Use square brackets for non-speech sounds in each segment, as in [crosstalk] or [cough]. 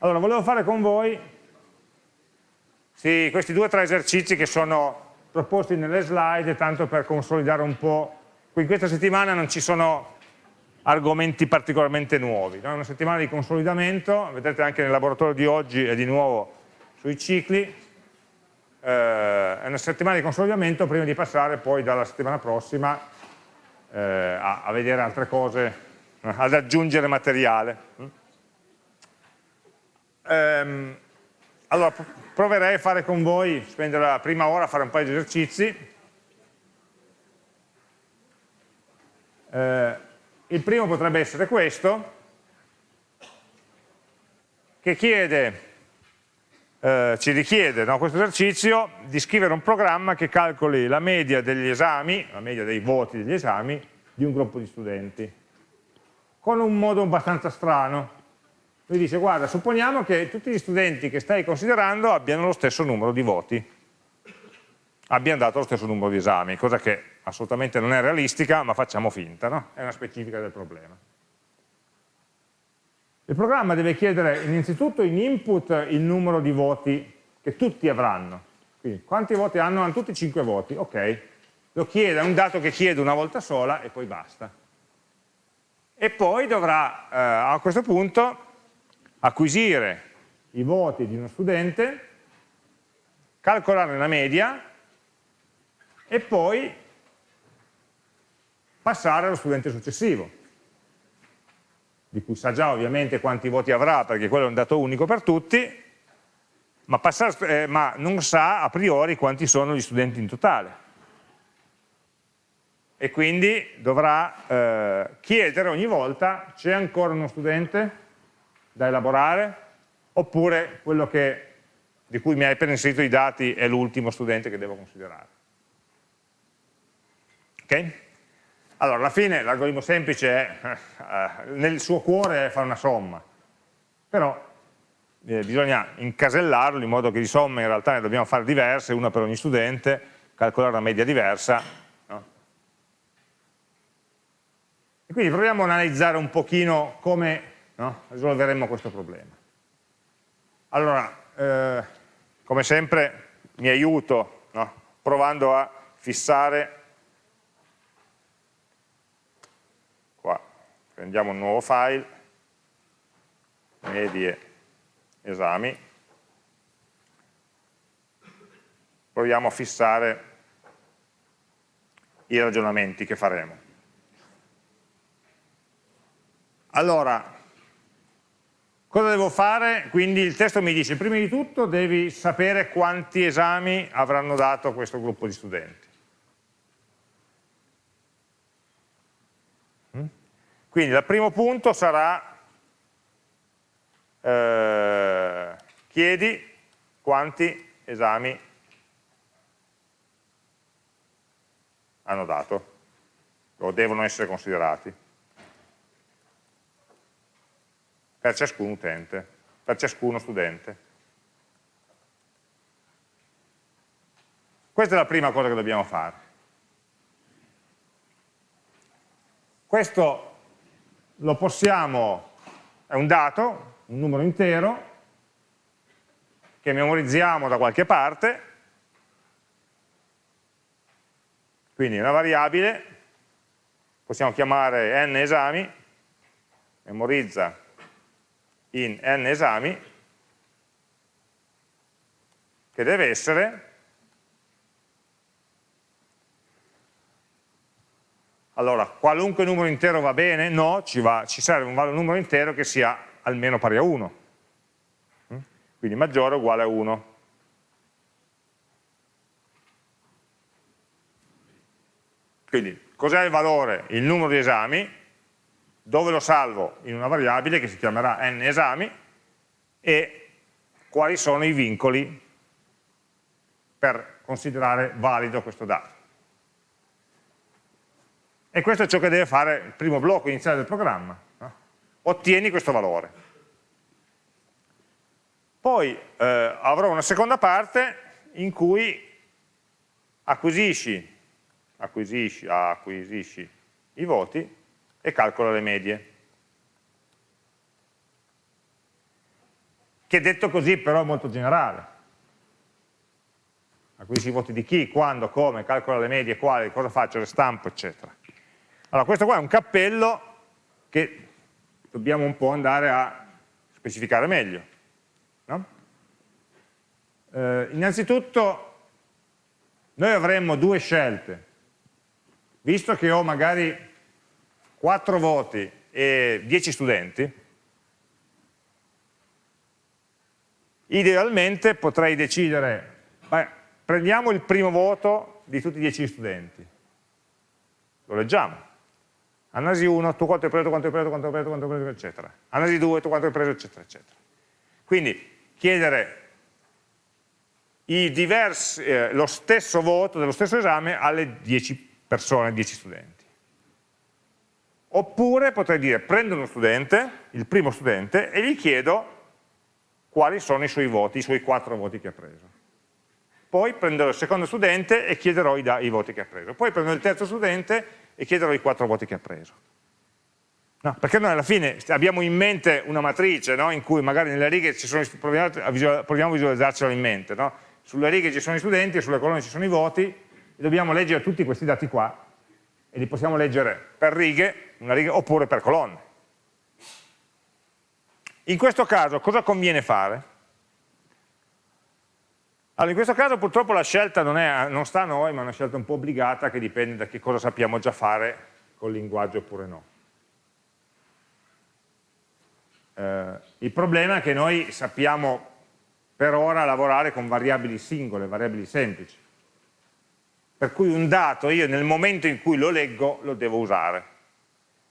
Allora, volevo fare con voi sì, questi due o tre esercizi che sono proposti nelle slide, tanto per consolidare un po'. In questa settimana non ci sono argomenti particolarmente nuovi, è una settimana di consolidamento, vedete anche nel laboratorio di oggi è di nuovo sui cicli, eh, è una settimana di consolidamento prima di passare poi dalla settimana prossima eh, a, a, vedere altre cose, ad aggiungere materiale. Ehm, allora, proverei a fare con voi, spendere la prima ora a fare un paio di esercizi. Eh, il primo potrebbe essere questo, che chiede, eh, ci richiede no, questo esercizio di scrivere un programma che calcoli la media degli esami, la media dei voti degli esami di un gruppo di studenti, con un modo abbastanza strano. Lui dice, guarda, supponiamo che tutti gli studenti che stai considerando abbiano lo stesso numero di voti, abbiano dato lo stesso numero di esami, cosa che assolutamente non è realistica, ma facciamo finta, no? è una specifica del problema. Il programma deve chiedere innanzitutto in input il numero di voti che tutti avranno. Quindi quanti voti hanno? Hanno tutti 5 voti, ok. Lo chiede, è un dato che chiede una volta sola e poi basta. E poi dovrà eh, a questo punto acquisire i voti di uno studente, calcolarne la media e poi passare allo studente successivo, di cui sa già ovviamente quanti voti avrà, perché quello è un dato unico per tutti, ma, passare, eh, ma non sa a priori quanti sono gli studenti in totale. E quindi dovrà eh, chiedere ogni volta c'è ancora uno studente da elaborare, oppure quello che, di cui mi hai appena inserito i dati è l'ultimo studente che devo considerare. Ok? Allora, alla fine l'algoritmo semplice è, eh, nel suo cuore fare una somma, però eh, bisogna incasellarlo in modo che di somme in realtà ne dobbiamo fare diverse, una per ogni studente, calcolare una media diversa. No? E quindi proviamo ad analizzare un pochino come no? risolveremo questo problema. Allora, eh, come sempre mi aiuto no? provando a fissare prendiamo un nuovo file, medie esami, proviamo a fissare i ragionamenti che faremo. Allora, cosa devo fare? Quindi il testo mi dice, prima di tutto devi sapere quanti esami avranno dato questo gruppo di studenti. Quindi il primo punto sarà eh, chiedi quanti esami hanno dato o devono essere considerati per ciascun utente, per ciascuno studente. Questa è la prima cosa che dobbiamo fare. Questo lo possiamo, è un dato, un numero intero, che memorizziamo da qualche parte, quindi una variabile, possiamo chiamare n esami, memorizza in n esami, che deve essere Allora, qualunque numero intero va bene? No, ci, va, ci serve un numero intero che sia almeno pari a 1. Mm? Quindi maggiore o uguale a 1. Quindi, cos'è il valore? Il numero di esami, dove lo salvo? In una variabile che si chiamerà n esami, e quali sono i vincoli per considerare valido questo dato. E questo è ciò che deve fare il primo blocco iniziale del programma. Ottieni questo valore. Poi eh, avrò una seconda parte in cui acquisisci, acquisisci, acquisisci i voti e calcola le medie. che detto così però è molto generale. Acquisisci i voti di chi, quando, come, calcola le medie, quali, cosa faccio, le stampo, eccetera. Allora questo qua è un cappello che dobbiamo un po' andare a specificare meglio. No? Eh, innanzitutto noi avremmo due scelte, visto che ho magari 4 voti e 10 studenti, idealmente potrei decidere, beh, prendiamo il primo voto di tutti i 10 studenti, lo leggiamo, analisi 1, tu quanto hai preso, quanto hai preso, quanto hai preso, quanto hai preso, eccetera, analisi 2, tu quanto hai preso, eccetera, eccetera. Quindi chiedere diversi, eh, lo stesso voto dello stesso esame alle 10 persone, 10 studenti. Oppure potrei dire, prendo uno studente, il primo studente, e gli chiedo quali sono i suoi voti, i suoi 4 voti che ha preso. Poi prenderò il secondo studente e chiederò i, i voti che ha preso. Poi prendo il terzo studente e chiederò i 4 voti che ha preso. No, perché noi alla fine abbiamo in mente una matrice no? in cui magari nelle righe ci sono, proviamo a, visualizzarcela in mente, no? sulle righe ci sono i studenti sulle colonne ci sono i voti e dobbiamo leggere tutti questi dati qua e li possiamo leggere per righe, riga, oppure per colonne. In questo caso cosa conviene fare? Allora, in questo caso purtroppo la scelta non, è, non sta a noi, ma è una scelta un po' obbligata che dipende da che cosa sappiamo già fare col linguaggio oppure no. Eh, il problema è che noi sappiamo per ora lavorare con variabili singole, variabili semplici. Per cui un dato io nel momento in cui lo leggo lo devo usare.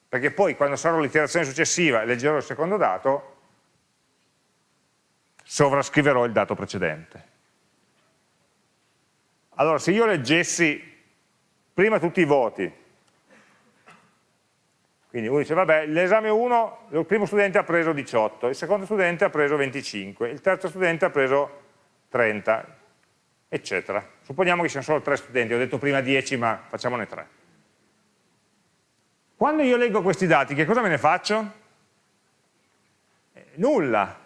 Perché poi quando sarò l'iterazione successiva e leggerò il secondo dato, sovrascriverò il dato precedente. Allora se io leggessi prima tutti i voti, quindi uno dice, vabbè, l'esame 1, il primo studente ha preso 18, il secondo studente ha preso 25, il terzo studente ha preso 30, eccetera. Supponiamo che siano solo 3 studenti, ho detto prima 10, ma facciamone 3. Quando io leggo questi dati, che cosa me ne faccio? Eh, nulla,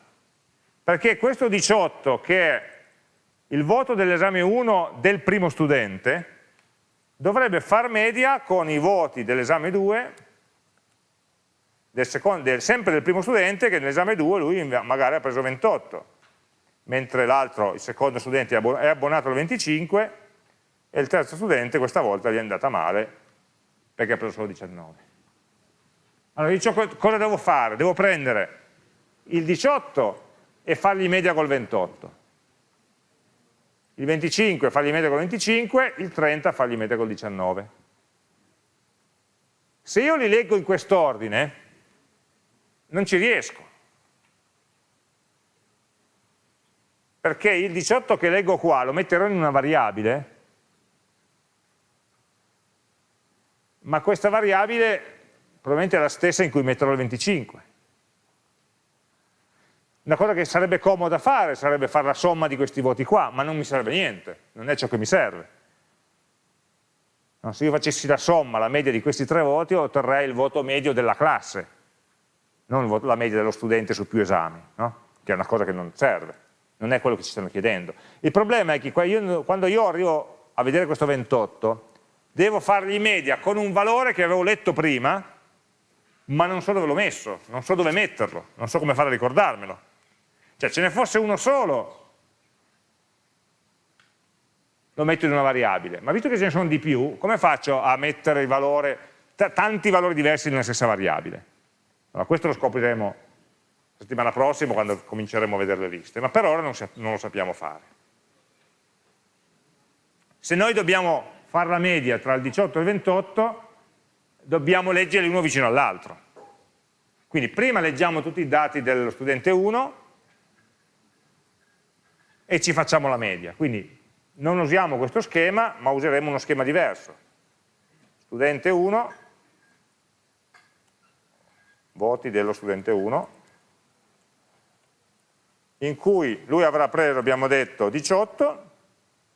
perché questo 18, che è il voto dell'esame 1 del primo studente, dovrebbe far media con i voti dell'esame 2 del secondo, del, sempre del primo studente che nell'esame 2 lui magari ha preso 28, mentre l'altro, il secondo studente è abbonato al 25 e il terzo studente questa volta gli è andata male perché ha preso solo 19. Allora dico cosa devo fare? Devo prendere il 18 e fargli media col 28, il 25 fargli media col 25, il 30 fargli media col 19. Se io li leggo in quest'ordine, non ci riesco. Perché il 18 che leggo qua lo metterò in una variabile, ma questa variabile probabilmente è la stessa in cui metterò il 25. Una cosa che sarebbe comoda fare sarebbe fare la somma di questi voti qua, ma non mi serve niente, non è ciò che mi serve. No, se io facessi la somma, la media di questi tre voti, otterrei il voto medio della classe non la media dello studente su più esami, no? che è una cosa che non serve, non è quello che ci stanno chiedendo. Il problema è che quando io arrivo a vedere questo 28, devo fargli media con un valore che avevo letto prima, ma non so dove l'ho messo, non so dove metterlo, non so come fare a ricordarmelo. Cioè ce ne fosse uno solo, lo metto in una variabile, ma visto che ce ne sono di più, come faccio a mettere valore, tanti valori diversi nella stessa variabile? Allora, questo lo scopriremo la settimana prossima quando cominceremo a vedere le liste, ma per ora non, non lo sappiamo fare. Se noi dobbiamo fare la media tra il 18 e il 28, dobbiamo leggerli uno vicino all'altro. Quindi prima leggiamo tutti i dati dello studente 1 e ci facciamo la media. Quindi non usiamo questo schema, ma useremo uno schema diverso. Studente 1 voti dello studente 1, in cui lui avrà preso, abbiamo detto, 18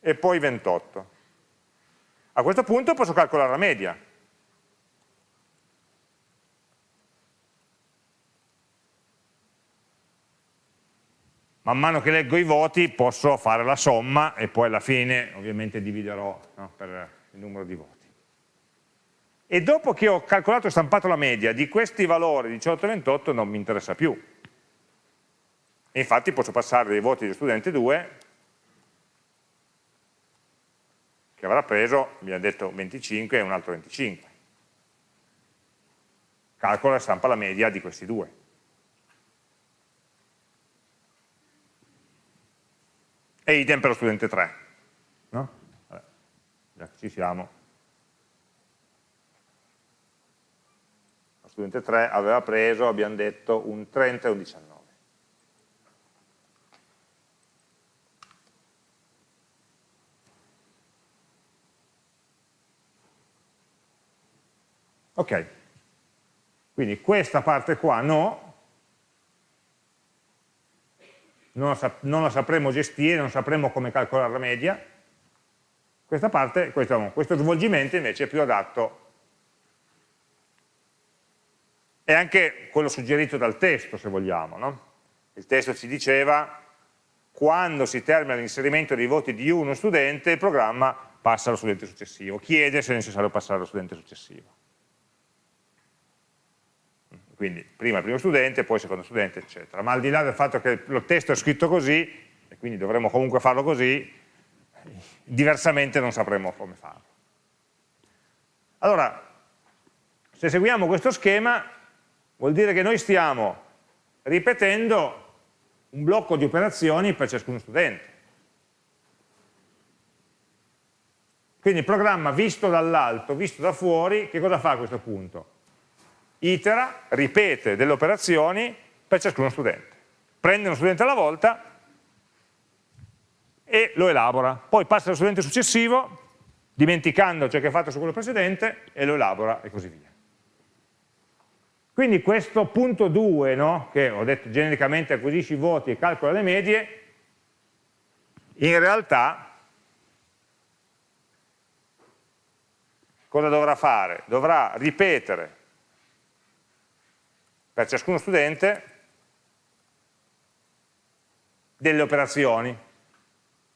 e poi 28. A questo punto posso calcolare la media. man mano che leggo i voti posso fare la somma e poi alla fine ovviamente dividerò no, per il numero di voti. E dopo che ho calcolato e stampato la media di questi valori 18 e 28 non mi interessa più. E infatti posso passare dei voti di studente 2 che avrà preso, abbiamo detto 25 e un altro 25. Calcola e stampa la media di questi due. E idem per lo studente 3. No? Vabbè, già che ci siamo. Lo studente 3 aveva preso, abbiamo detto, un 30 e un 19. Ok, quindi questa parte qua no, non la, non la sapremo gestire, non sapremo come calcolare la media, questa parte, questo, questo svolgimento invece è più adatto. È anche quello suggerito dal testo se vogliamo no? il testo ci diceva quando si termina l'inserimento dei voti di uno studente il programma passa allo studente successivo. Chiede se è necessario passare allo studente successivo quindi prima il primo studente, poi il secondo studente, eccetera. Ma al di là del fatto che il testo è scritto così, e quindi dovremmo comunque farlo così, diversamente non sapremo come farlo. Allora, se seguiamo questo schema, vuol dire che noi stiamo ripetendo un blocco di operazioni per ciascuno studente. Quindi il programma visto dall'alto, visto da fuori, che cosa fa a questo punto? Itera, ripete delle operazioni per ciascuno studente. Prende uno studente alla volta e lo elabora. Poi passa allo studente successivo, dimenticando ciò che ha fatto su quello precedente, e lo elabora e così via. Quindi questo punto 2, no, che ho detto genericamente acquisisci i voti e calcola le medie, in realtà cosa dovrà fare? Dovrà ripetere per ciascuno studente delle operazioni,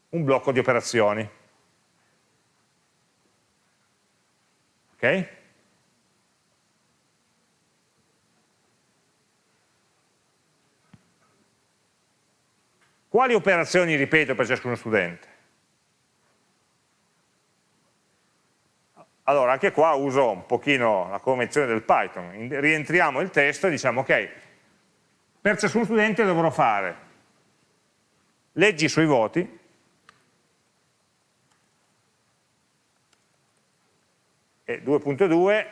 un blocco di operazioni. Ok? Quali operazioni ripeto per ciascuno studente? Allora anche qua uso un pochino la convenzione del Python, rientriamo il testo e diciamo ok, per ciascuno studente dovrò fare leggi i suoi voti, e 2.2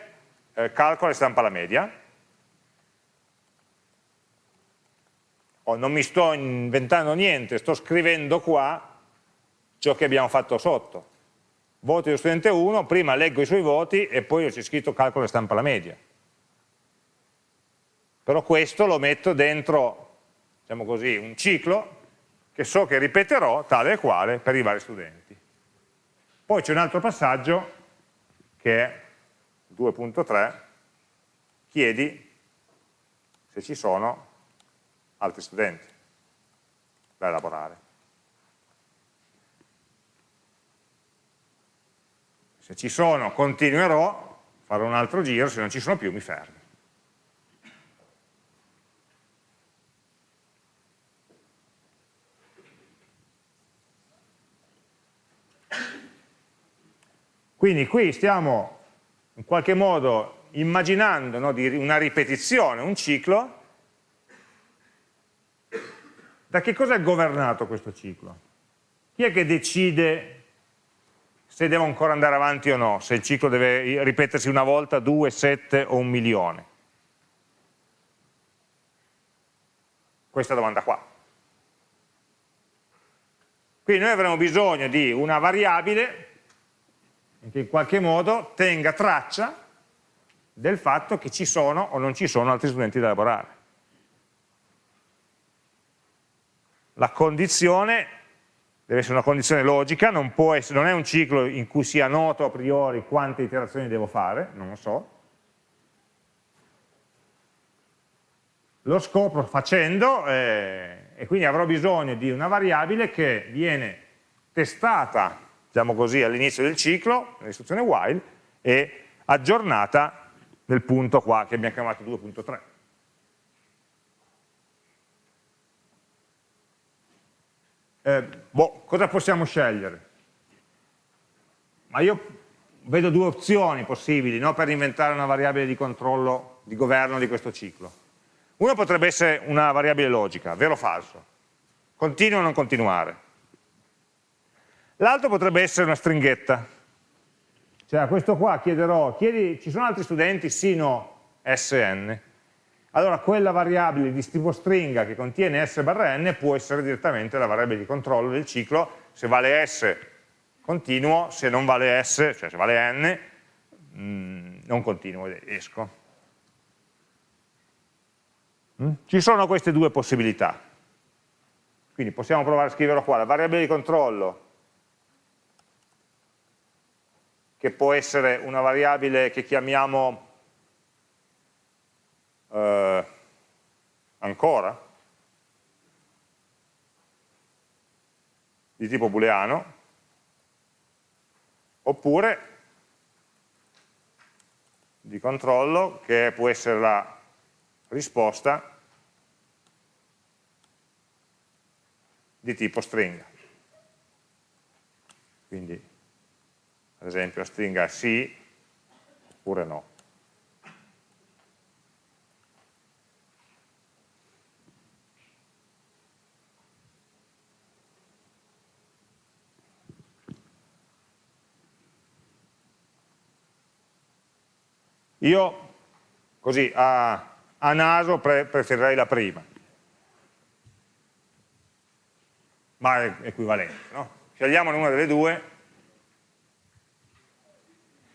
eh, calcola e stampa la media, oh, non mi sto inventando niente, sto scrivendo qua ciò che abbiamo fatto sotto voti dello studente 1, prima leggo i suoi voti e poi c'è scritto calcolo e stampa la media. Però questo lo metto dentro, diciamo così, un ciclo che so che ripeterò tale e quale per i vari studenti. Poi c'è un altro passaggio che è 2.3, chiedi se ci sono altri studenti da elaborare. Se ci sono continuerò, farò un altro giro, se non ci sono più mi fermo. Quindi qui stiamo in qualche modo immaginando no, una ripetizione, un ciclo. Da che cosa è governato questo ciclo? Chi è che decide se devo ancora andare avanti o no, se il ciclo deve ripetersi una volta, due, sette o un milione. Questa domanda qua. Quindi noi avremo bisogno di una variabile che in qualche modo tenga traccia del fatto che ci sono o non ci sono altri studenti da elaborare. La condizione deve essere una condizione logica, non, essere, non, è un ciclo in cui sia noto a priori quante iterazioni devo fare, non lo so. Lo scopro facendo eh, e quindi avrò bisogno di una variabile che viene testata, diciamo così, all'inizio del ciclo, nell'istruzione while, e aggiornata nel punto qua che abbiamo chiamato 2.3. Eh, boh, cosa possiamo scegliere? Ma io vedo due opzioni possibili no, per inventare una variabile di controllo, di governo di questo ciclo. Uno potrebbe essere una variabile logica, vero o falso, continua o non continuare. L'altro potrebbe essere una stringhetta, cioè a questo qua chiederò, chiedi, ci sono altri studenti, sì, no, sn. Allora quella variabile di tipo stringa che contiene s barra n può essere direttamente la variabile di controllo del ciclo, se vale s continuo, se non vale S, cioè se vale N, mh, mm, non continuo, esco. Mm? Ci sono queste due possibilità. Quindi possiamo provare a scriverlo qua, la variabile di controllo, che può essere una variabile che chiamiamo eh, ancora, di tipo booleano, oppure di controllo che può essere la risposta di tipo stringa. Quindi, ad esempio, la stringa sì oppure no. Io, così, a, a naso pre preferirei la prima, ma è equivalente. No? Scegliamone una delle due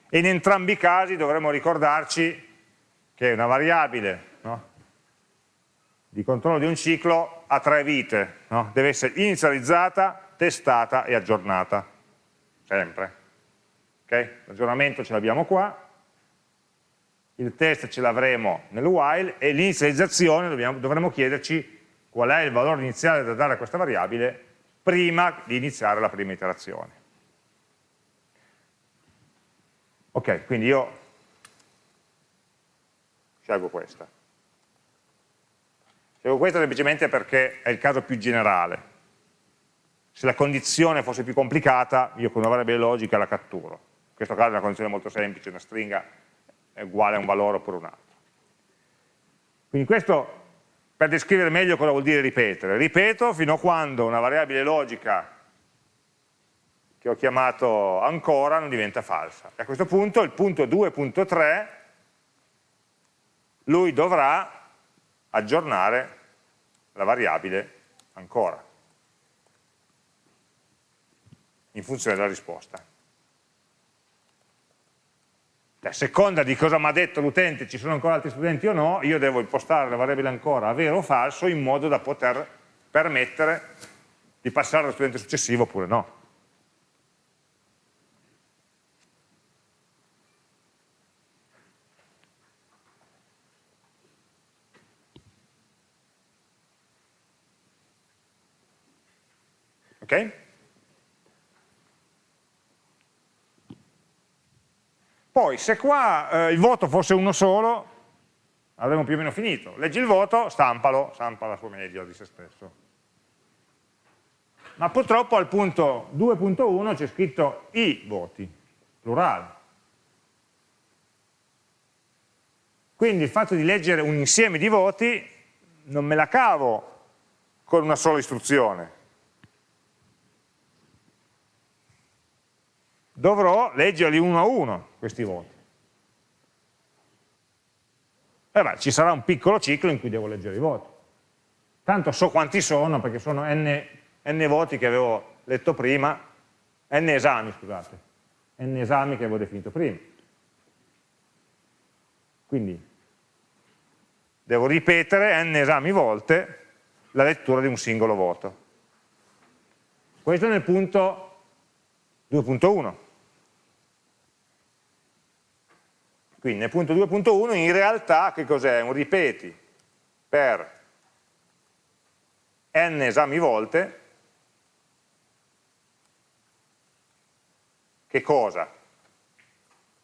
e in entrambi i casi dovremo ricordarci che una variabile no? di controllo di un ciclo ha tre vite, no? deve essere inizializzata, testata e aggiornata, sempre. Okay? L'aggiornamento ce l'abbiamo qua, il test ce l'avremo nel while e l'inizializzazione dovremo chiederci qual è il valore iniziale da dare a questa variabile prima di iniziare la prima iterazione. Ok, quindi io scelgo questa. Scelgo questa semplicemente perché è il caso più generale. Se la condizione fosse più complicata, io con una variabile logica la catturo. In questo caso è una condizione molto semplice, una stringa è uguale a un valore oppure un altro. Quindi questo per descrivere meglio cosa vuol dire ripetere. Ripeto fino a quando una variabile logica che ho chiamato ancora non diventa falsa. E a questo punto il punto 2.3 lui dovrà aggiornare la variabile ancora in funzione della risposta a seconda di cosa mi ha detto l'utente, ci sono ancora altri studenti o no, io devo impostare la variabile ancora a vero o falso in modo da poter permettere di passare allo studente successivo oppure no. Ok? Poi, se qua eh, il voto fosse uno solo, avremmo più o meno finito. Leggi il voto, stampalo, stampa la sua media di se stesso. Ma purtroppo al punto 2.1 c'è scritto i voti, plurale. Quindi il fatto di leggere un insieme di voti non me la cavo con una sola istruzione, dovrò leggerli uno a uno questi voti. E beh, ci sarà un piccolo ciclo in cui devo leggere i voti. Tanto so quanti sono, perché sono n, n voti che avevo letto prima, n esami, scusate, n esami che avevo definito prima. Quindi devo ripetere n esami volte la lettura di un singolo voto. Questo nel punto 2.1. Quindi nel punto 2.1 in realtà che cos'è? Un ripeti per n esami volte, che cosa?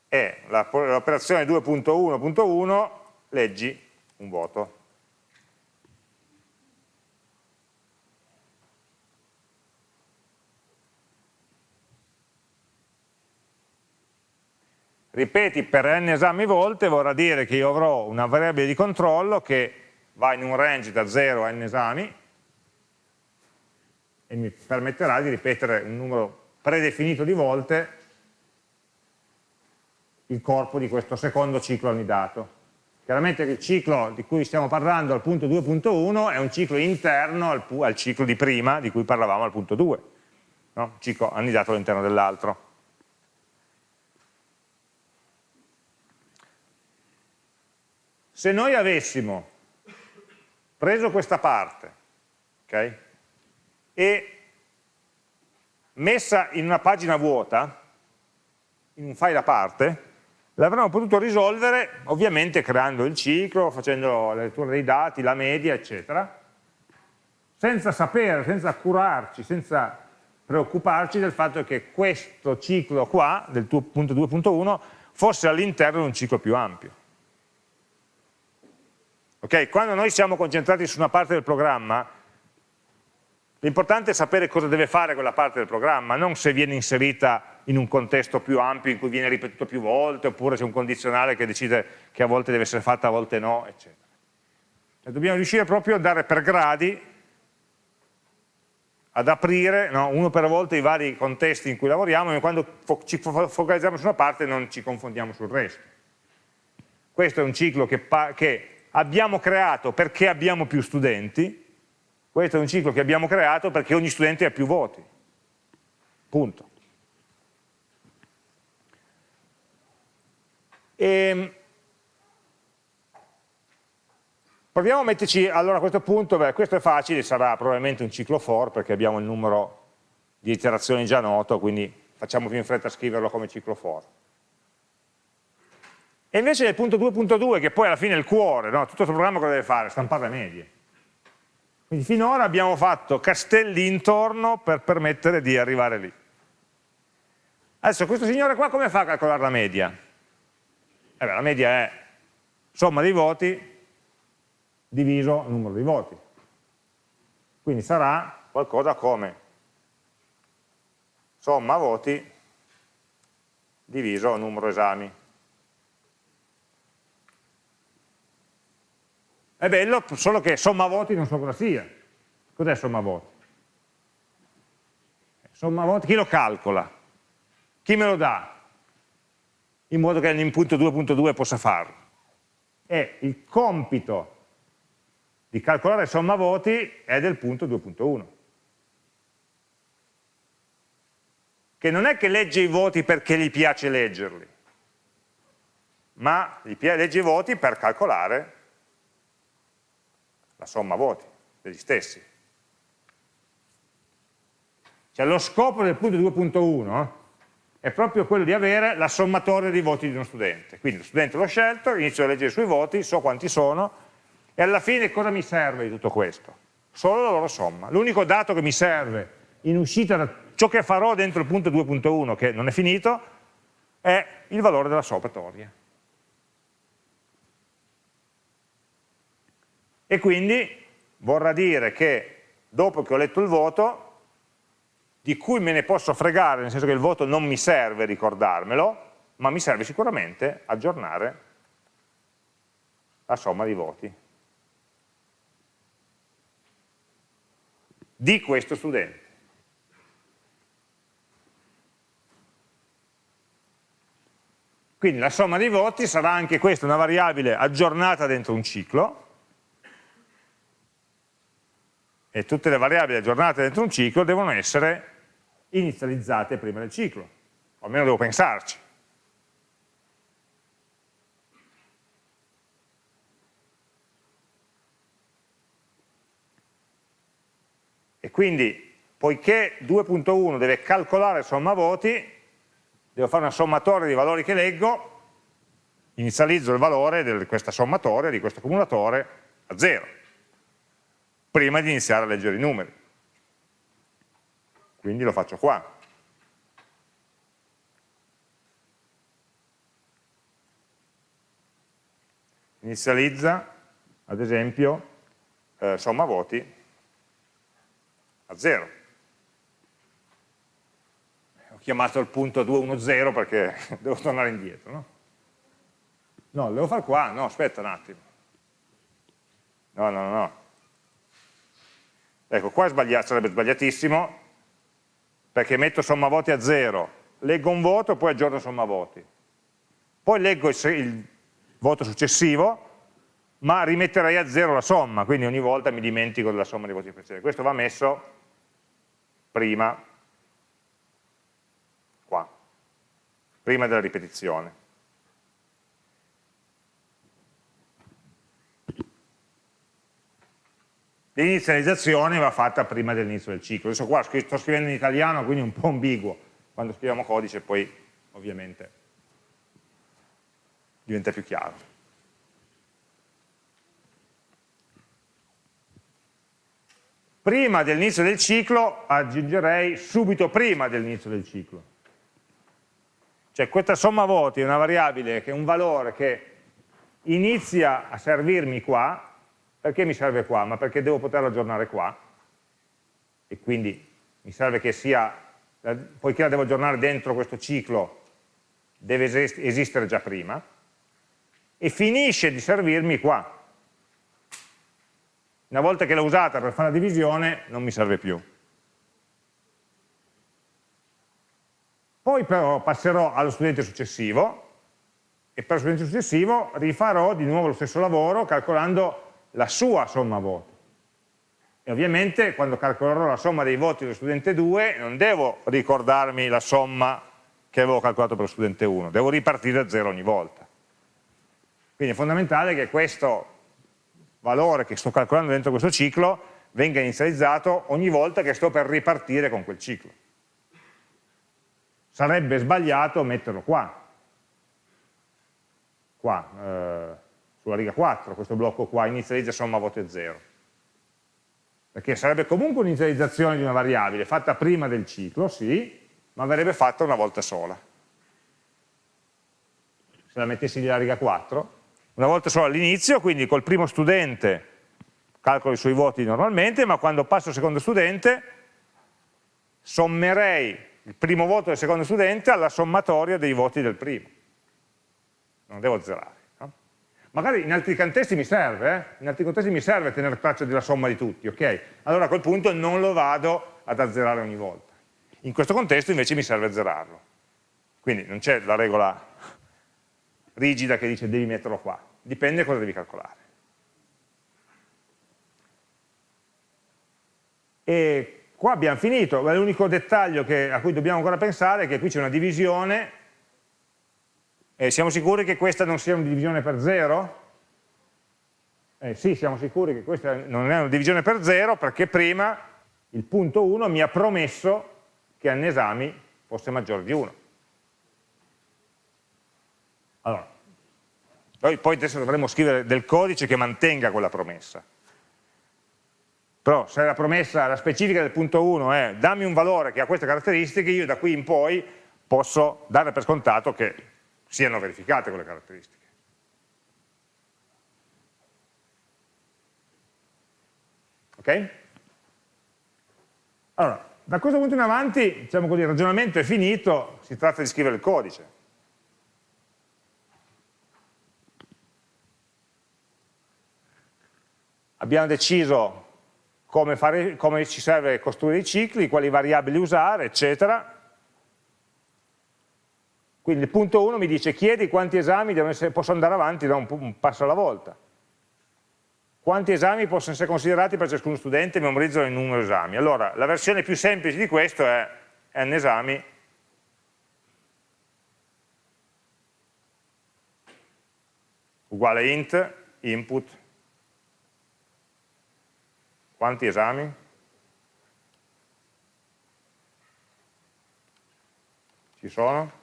È l'operazione 2.1.1, leggi un voto. Ripeti per n esami volte vorrà dire che io avrò una variabile di controllo che va in un range da 0 a n esami e mi permetterà di ripetere un numero predefinito di volte il corpo di questo secondo ciclo annidato. Chiaramente il ciclo di cui stiamo parlando al punto 2.1 è un ciclo interno al, al, ciclo di prima di cui parlavamo al punto 2, no? ciclo annidato all'interno dell'altro. Se noi avessimo preso questa parte okay, e messa in una pagina vuota, in un file a parte, l'avremmo potuto risolvere ovviamente creando il ciclo, facendo la lettura dei dati, la media, eccetera, senza sapere, senza curarci, senza preoccuparci del fatto che questo ciclo qua, del punto 2.1, fosse all'interno di un ciclo più ampio. Okay? Quando noi siamo concentrati su una parte del programma, l'importante è sapere cosa deve fare quella parte del programma, non se viene inserita in un contesto più ampio in cui viene ripetuto più volte, oppure c'è un condizionale che decide che a volte deve essere fatta, a volte no, eccetera. E dobbiamo riuscire proprio a dare per gradi, ad aprire no, uno per volta i vari contesti in cui lavoriamo e quando fo ci focalizziamo su una parte non ci confondiamo sul resto. Questo è un ciclo che, che abbiamo creato perché abbiamo più studenti, questo è un ciclo che abbiamo creato perché ogni studente ha più voti. Punto. E ehm, proviamo a metterci, allora a questo punto, beh, questo è facile, sarà probabilmente un ciclo for perché abbiamo il numero di iterazioni già noto, quindi facciamo più in fretta a scriverlo come ciclo for. E invece nel punto 2.2, che poi alla fine è il cuore, no? tutto questo programma cosa deve fare? Stampare le medie. Quindi finora abbiamo fatto castelli intorno per permettere di arrivare lì. Adesso questo signore qua come fa a calcolare la media? Eh beh, la media è somma dei voti diviso il numero dei voti. Quindi sarà qualcosa come somma voti diviso il numero esami. È bello, solo che somma voti non so cosa sia. Cos'è somma voti? Somma voti, chi lo calcola? Chi me lo dà? In modo che l'input 2.2 possa farlo. E il compito di calcolare somma voti è del punto 2.1. Che non è che legge i voti perché gli piace leggerli, ma gli legge i voti per calcolare la somma voti degli stessi. Cioè lo scopo del punto 2.1 è proprio quello di avere la sommatoria dei voti di uno studente. Quindi lo studente l'ho scelto, inizio a leggere i suoi voti, so quanti sono, e alla fine cosa mi serve di tutto questo? Solo la loro somma. L'unico dato che mi serve in uscita da ciò che farò dentro il punto 2.1, che non è finito, è il valore della sommatoria. E quindi vorrà dire che dopo che ho letto il voto, di cui me ne posso fregare, nel senso che il voto non mi serve ricordarmelo, ma mi serve sicuramente aggiornare la somma di voti di questo studente. Quindi la somma dei voti sarà anche questa una variabile aggiornata dentro un ciclo, e tutte le variabili aggiornate dentro un ciclo devono essere inizializzate prima del ciclo, o almeno devo pensarci. E quindi, poiché 2.1 deve calcolare somma voti, devo fare una sommatoria di valori che leggo, inizializzo il valore di questa sommatoria, di questo accumulatore, a 0 prima di iniziare a leggere i numeri. Quindi lo faccio qua. Inizializza, ad esempio, eh, somma voti a 0. Ho chiamato il punto 210 perché [laughs] devo tornare indietro. No, no lo devo fare qua? No, aspetta un attimo. No, no, no. Ecco, qua sbagliato, sarebbe sbagliatissimo, perché metto somma voti a 0, leggo un voto e poi aggiorno somma voti. Poi leggo il, il voto successivo, ma rimetterei a 0 la somma, quindi ogni volta mi dimentico della somma dei voti precedenti. Questo va messo prima, qua, prima della ripetizione. L'inizializzazione va fatta prima dell'inizio del ciclo. Adesso qua sto scrivendo in italiano, quindi un po' ambiguo. Quando scriviamo codice poi ovviamente diventa più chiaro. prima dell'inizio del ciclo aggiungerei subito prima dell'inizio del ciclo. Cioè questa somma voti è una variabile che è un valore che inizia a servirmi qua, perché mi serve qua? Ma perché devo poterlo aggiornare qua, e quindi mi serve che sia, poiché la devo aggiornare dentro questo ciclo, deve esistere già prima, e finisce di servirmi qua, una volta che l'ho usata per fare la divisione non mi serve più. Poi però passerò allo studente successivo e per lo studente successivo rifarò di nuovo lo stesso lavoro calcolando la sua somma voti. E ovviamente quando calcolerò la somma dei voti dello studente 2 non devo ricordarmi la somma che avevo calcolato per lo studente 1, devo ripartire da zero ogni volta. Quindi è fondamentale che questo valore che sto calcolando dentro questo ciclo venga inizializzato ogni volta che sto per ripartire con quel ciclo. Sarebbe sbagliato metterlo qua, qua, eh, sulla riga 4, questo blocco qua, inizializza somma voti 0. Perché sarebbe comunque un'inizializzazione di una variabile fatta prima del ciclo, sì, ma verrebbe fatta una volta sola. Se la mettessi lì alla riga 4, una volta solo all'inizio, quindi col primo studente calcolo i suoi voti normalmente, ma quando passo al secondo studente sommerei il primo voto del secondo studente alla sommatoria dei voti del primo. Non devo zerare. Magari in altri contesti mi serve, eh? in altri contesti mi serve tenere traccia della somma di tutti, ok? Allora a quel punto non lo vado ad azzerare ogni volta. In questo contesto invece mi serve azzerarlo. Quindi non c'è la regola rigida che dice devi metterlo qua dipende cosa devi calcolare. E qua abbiamo finito, l'unico dettaglio che, a cui dobbiamo ancora pensare è che qui c'è una divisione, e siamo sicuri che questa non sia una divisione per zero? Eh, sì, siamo sicuri che questa non è una divisione per zero perché prima il punto 1 mi ha promesso che n esami fosse maggiore di 1. Allora, noi poi adesso dovremmo scrivere del codice che mantenga quella promessa. Però se la promessa, la specifica del punto 1 è dammi un valore che ha queste caratteristiche, io da qui in poi posso dare per scontato che siano verificate quelle caratteristiche. Ok? Allora, da questo punto in avanti, diciamo così, il ragionamento è finito, si tratta di scrivere il codice. abbiamo deciso come, fare, come ci serve costruire i cicli, quali variabili usare, eccetera. Quindi il punto 1 mi dice chiedi quanti esami essere, posso andare avanti da un, un, passo alla volta. Quanti esami possono essere considerati per ciascuno studente, memorizzano il numero di esami. Allora, la versione più semplice di questo è n esami uguale int input quanti esami? Ci sono?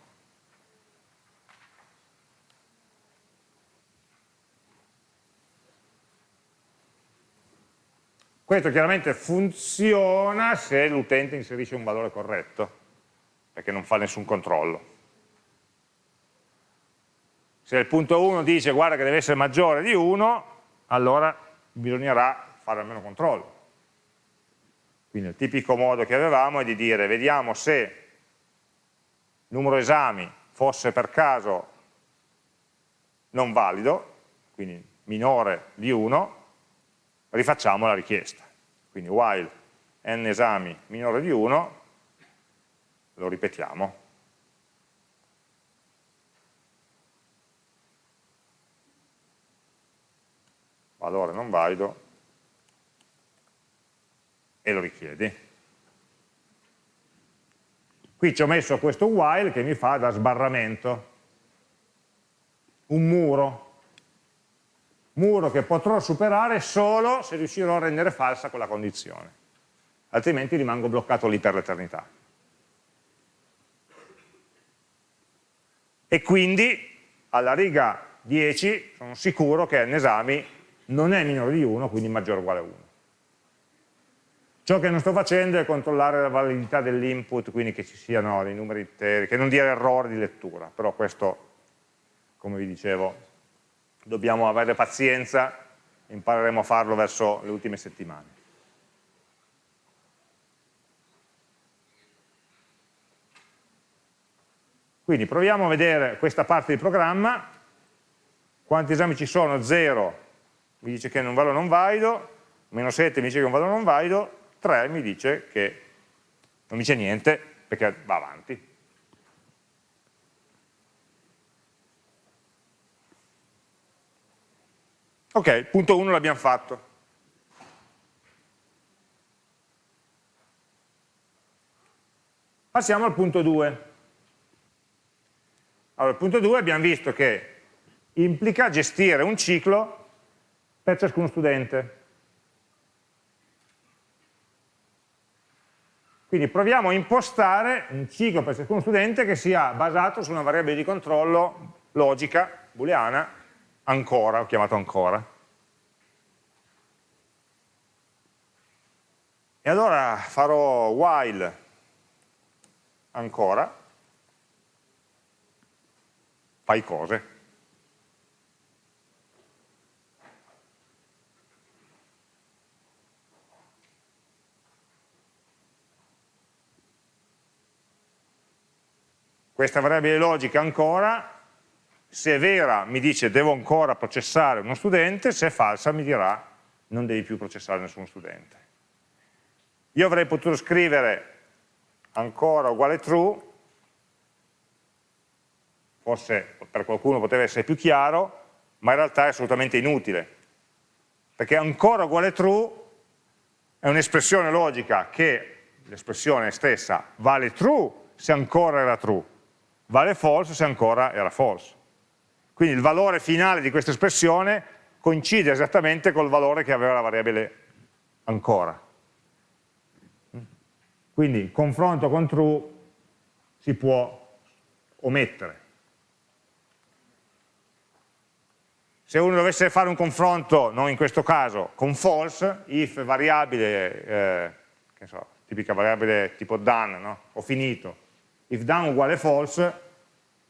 Questo chiaramente funziona se l'utente inserisce un valore corretto, perché non fa nessun controllo. Se il punto 1 dice guarda che deve essere maggiore di 1, allora bisognerà fare almeno controllo. Quindi il tipico modo che avevamo è di dire vediamo se il numero esami fosse per caso non valido, quindi minore di 1, rifacciamo la richiesta. Quindi while n esami minore di 1, lo ripetiamo. Valore non valido e lo richiedi. Qui ci ho messo questo while che mi fa da sbarramento, un muro, muro che potrò superare solo se riuscirò a rendere falsa quella condizione, altrimenti rimango bloccato lì per l'eternità. E quindi alla riga 10 sono sicuro che n esami non è minore di 1, quindi maggiore o uguale a 1. Ciò che non sto facendo è controllare la validità dell'input, quindi che ci siano dei numeri interi, che non dia errori di lettura, però questo, come vi dicevo, dobbiamo avere pazienza, impareremo a farlo verso le ultime settimane. Quindi proviamo a vedere questa parte di programma, quanti esami ci sono? 0 mi dice che è un valore non valido, meno 7 mi dice che è un valore non valido, 3 mi dice che non dice niente perché va avanti. Ok, punto 1 l'abbiamo fatto. Passiamo al punto 2. Allora, il punto 2 abbiamo visto che implica gestire un ciclo per ciascuno studente. Quindi proviamo a impostare un ciclo per ciascuno studente che sia basato su una variabile di controllo logica, booleana, ancora, ho chiamato ancora. E allora farò while ancora, fai cose. Questa variabile logica ancora se è vera mi dice devo ancora processare uno studente, se è falsa mi dirà non devi più processare nessuno studente. Io avrei potuto scrivere ancora uguale true, forse per qualcuno poteva essere più chiaro, ma in realtà è assolutamente inutile, perché ancora uguale true è un'espressione logica che l'espressione stessa vale true se ancora era true, vale false se ancora era false. Quindi il valore finale di questa espressione coincide esattamente col valore che aveva la variabile ancora. Quindi confronto con true si può omettere. Se uno dovesse fare un confronto, non in questo caso, con false, if variabile, eh, che so, tipica variabile tipo done, no? ho finito, if done uguale false,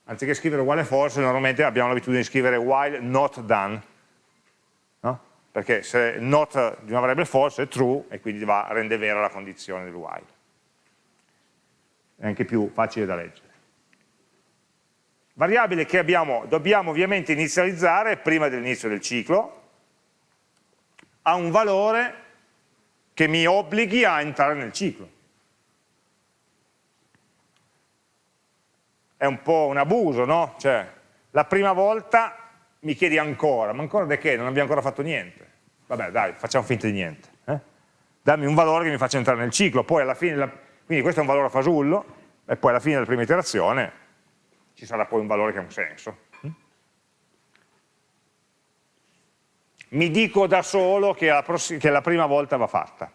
anziché scrivere uguale false, normalmente abbiamo l'abitudine di scrivere while not done, no? perché se not di una variabile false è true e quindi va, rende vera la condizione del while. È anche più facile da leggere. Variabile che abbiamo, dobbiamo ovviamente inizializzare prima dell'inizio del ciclo, ha un valore che mi obblighi a entrare nel ciclo. È un po' un abuso, no? Cioè, la prima volta mi chiedi ancora, ma ancora di che? Non abbiamo ancora fatto niente. Vabbè, dai, facciamo finta di niente. Eh? Dammi un valore che mi faccia entrare nel ciclo, poi alla fine, la... quindi questo è un valore a fasullo, e poi alla fine della prima iterazione ci sarà poi un valore che ha un senso. Mi dico da solo che la, che la prima volta va fatta.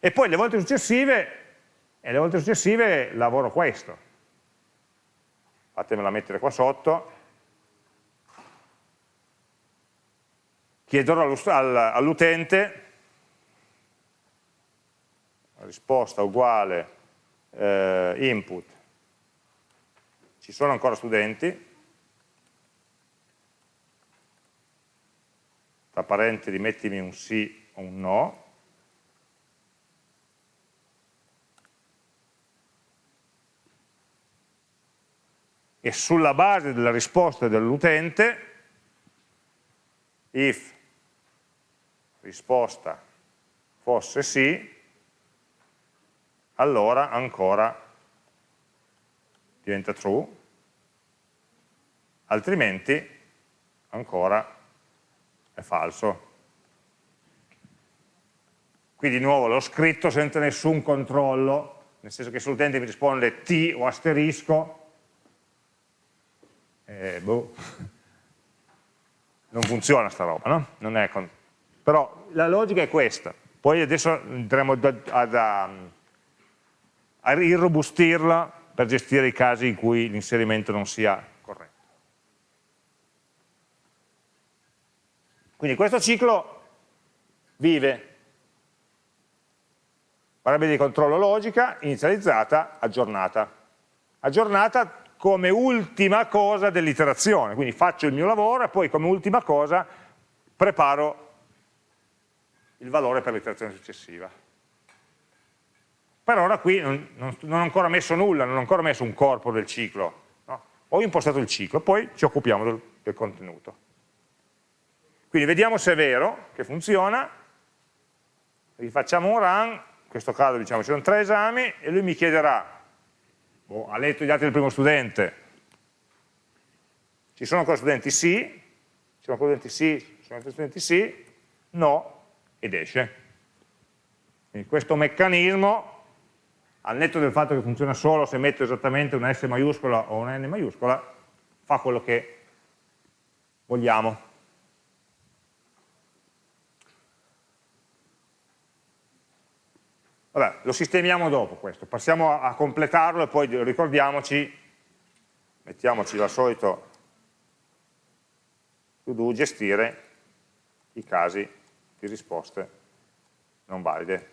E poi le volte successive, e le volte successive lavoro questo fatemela mettere qua sotto, chiederò all'utente. Risposta uguale eh, input, ci sono ancora studenti, tra parentesi mettimi un sì o un no, e sulla base della risposta dell'utente, if risposta fosse sì, allora ancora diventa true, altrimenti ancora è falso. Qui di nuovo l'ho scritto senza nessun controllo, nel senso che se l'utente mi risponde T o asterisco, eh, boh, non funziona sta roba, no? Però la logica è questa, poi adesso andremo ad, a, a irrobustirla per gestire i casi in cui l'inserimento non sia corretto. Quindi questo ciclo vive variabile di controllo logica, inizializzata, aggiornata. Aggiornata come ultima cosa dell'iterazione, quindi faccio il mio lavoro e poi come ultima cosa preparo il valore per l'iterazione successiva. Per ora qui non, non, non, ho ancora messo nulla, non ho ancora messo un corpo del ciclo, no? ho impostato il ciclo, poi ci occupiamo del, del contenuto. Quindi vediamo se è vero che funziona, rifacciamo un run, in questo caso diciamo ci sono tre esami e lui mi chiederà boh, ha letto gli atti del primo studente, ci sono ancora studenti sì, ci sono ancora studenti sì, ci sono altri studenti sì, no, ed esce. Quindi questo meccanismo, al netto del fatto che funziona solo se metto esattamente una S maiuscola o una N maiuscola, fa quello che vogliamo. Vabbè, lo sistemiamo dopo questo, passiamo a, a completarlo e poi ricordiamoci, mettiamoci al solito to do gestire i casi di risposte non valide.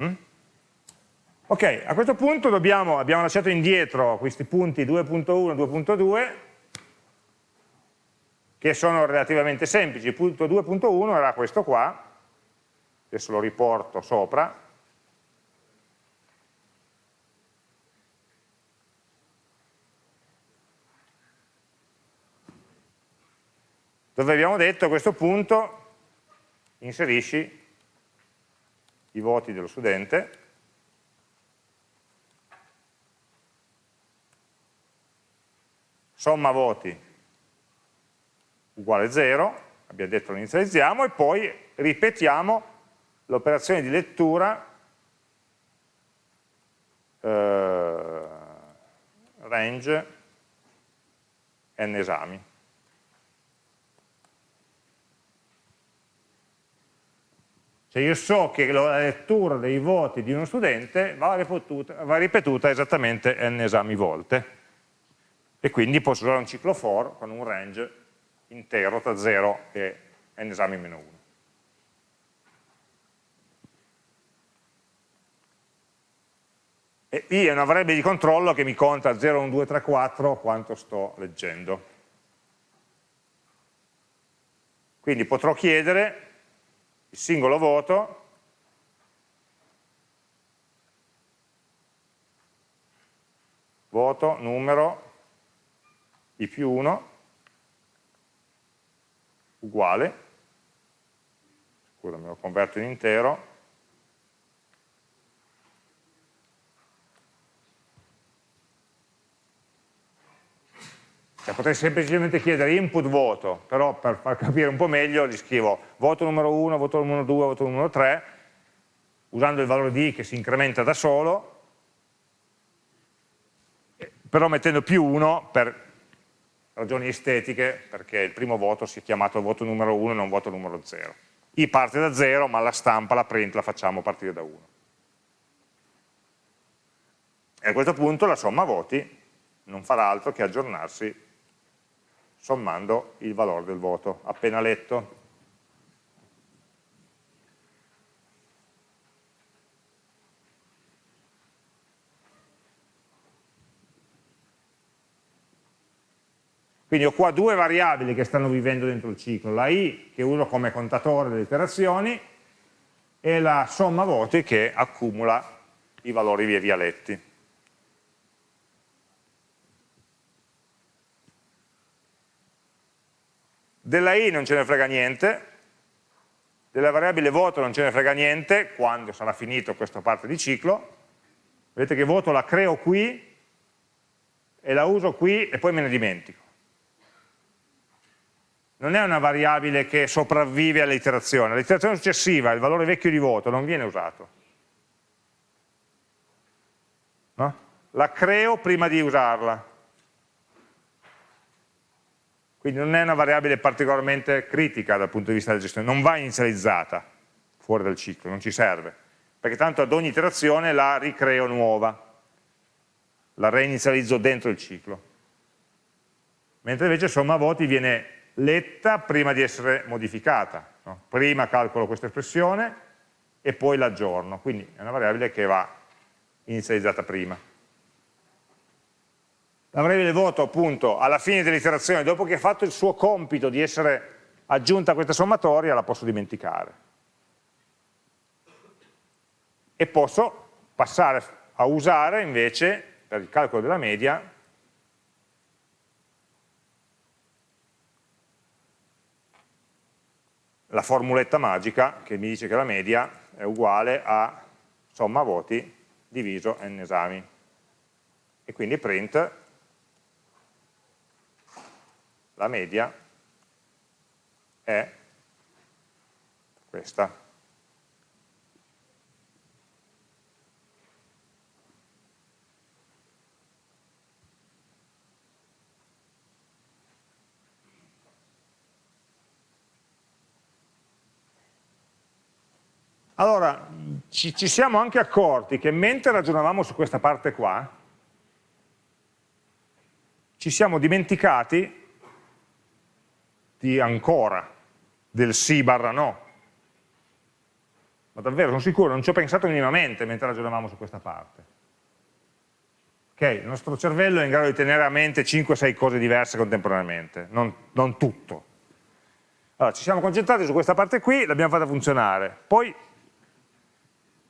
Mm? Ok, a questo punto dobbiamo, abbiamo lasciato indietro questi punti 2.1 e 2.2 che sono relativamente semplici. Punto 2.1 era questo qua, adesso lo riporto sopra, dove abbiamo detto a questo punto inserisci i voti dello studente. Somma voti uguale 0, abbiamo detto lo inizializziamo, e poi ripetiamo l'operazione di lettura eh, range n esami. Cioè io so che la lettura dei voti di uno studente va ripetuta, va ripetuta esattamente n esami volte e quindi posso usare un ciclo for con un range intero tra 0 e n esami meno 1. E I è una variabile di controllo che mi conta 0, 1, 2, 3, 4 quanto sto leggendo. Quindi potrò chiedere il singolo voto voto, numero, i più 1 uguale, scusami, lo converto in intero, Cioè, potrei semplicemente chiedere input voto, però per far capire un po' meglio gli scrivo voto numero 1, voto numero 2, voto numero 3, usando il valore di i che si incrementa da solo, però mettendo più 1 per ragioni estetiche, perché il primo voto si è chiamato voto numero 1 e non voto numero 0. I parte da 0, ma la stampa, la print la facciamo partire da 1. E a questo punto la somma voti non farà altro che aggiornarsi sommando il valore del voto appena letto. Quindi ho qua due variabili che stanno vivendo dentro il ciclo, la i che uso come contatore delle iterazioni e la somma voti che accumula i valori via via letti. Della i non ce ne frega niente, della variabile voto non ce ne frega niente, quando sarà finito questa parte di ciclo, vedete che voto la creo qui e la uso qui e poi me ne dimentico. Non è una variabile che sopravvive all'iterazione, l'iterazione successiva, il valore vecchio di voto, non viene usato. No? La creo prima di usarla. Quindi non è una variabile particolarmente critica dal punto di vista della gestione, non va inizializzata fuori dal ciclo, non ci serve, perché tanto ad ogni iterazione la ricreo nuova, la reinizializzo dentro il ciclo. Mentre invece somma voti viene letta prima di essere modificata, no? prima calcolo questa espressione e poi l'aggiorno, quindi è una variabile che va inizializzata prima. La variabile voto appunto alla fine dell'iterazione, dopo che ha fatto il suo compito di essere aggiunta a questa sommatoria, la posso dimenticare. E posso passare a usare invece, per il calcolo della media, la formuletta magica che mi dice che la media è uguale a somma voti diviso n esami. E quindi print la media è questa. Allora, ci, ci, siamo anche accorti che mentre ragionavamo su questa parte qua, ci siamo dimenticati di ancora, del sì barra no. Ma davvero, sono sicuro, non ci ho pensato minimamente mentre ragionavamo su questa parte. Ok, il nostro cervello è in grado di tenere a mente 5-6 cose diverse contemporaneamente, non, non tutto. Allora, ci siamo concentrati su questa parte qui, l'abbiamo fatta funzionare. Poi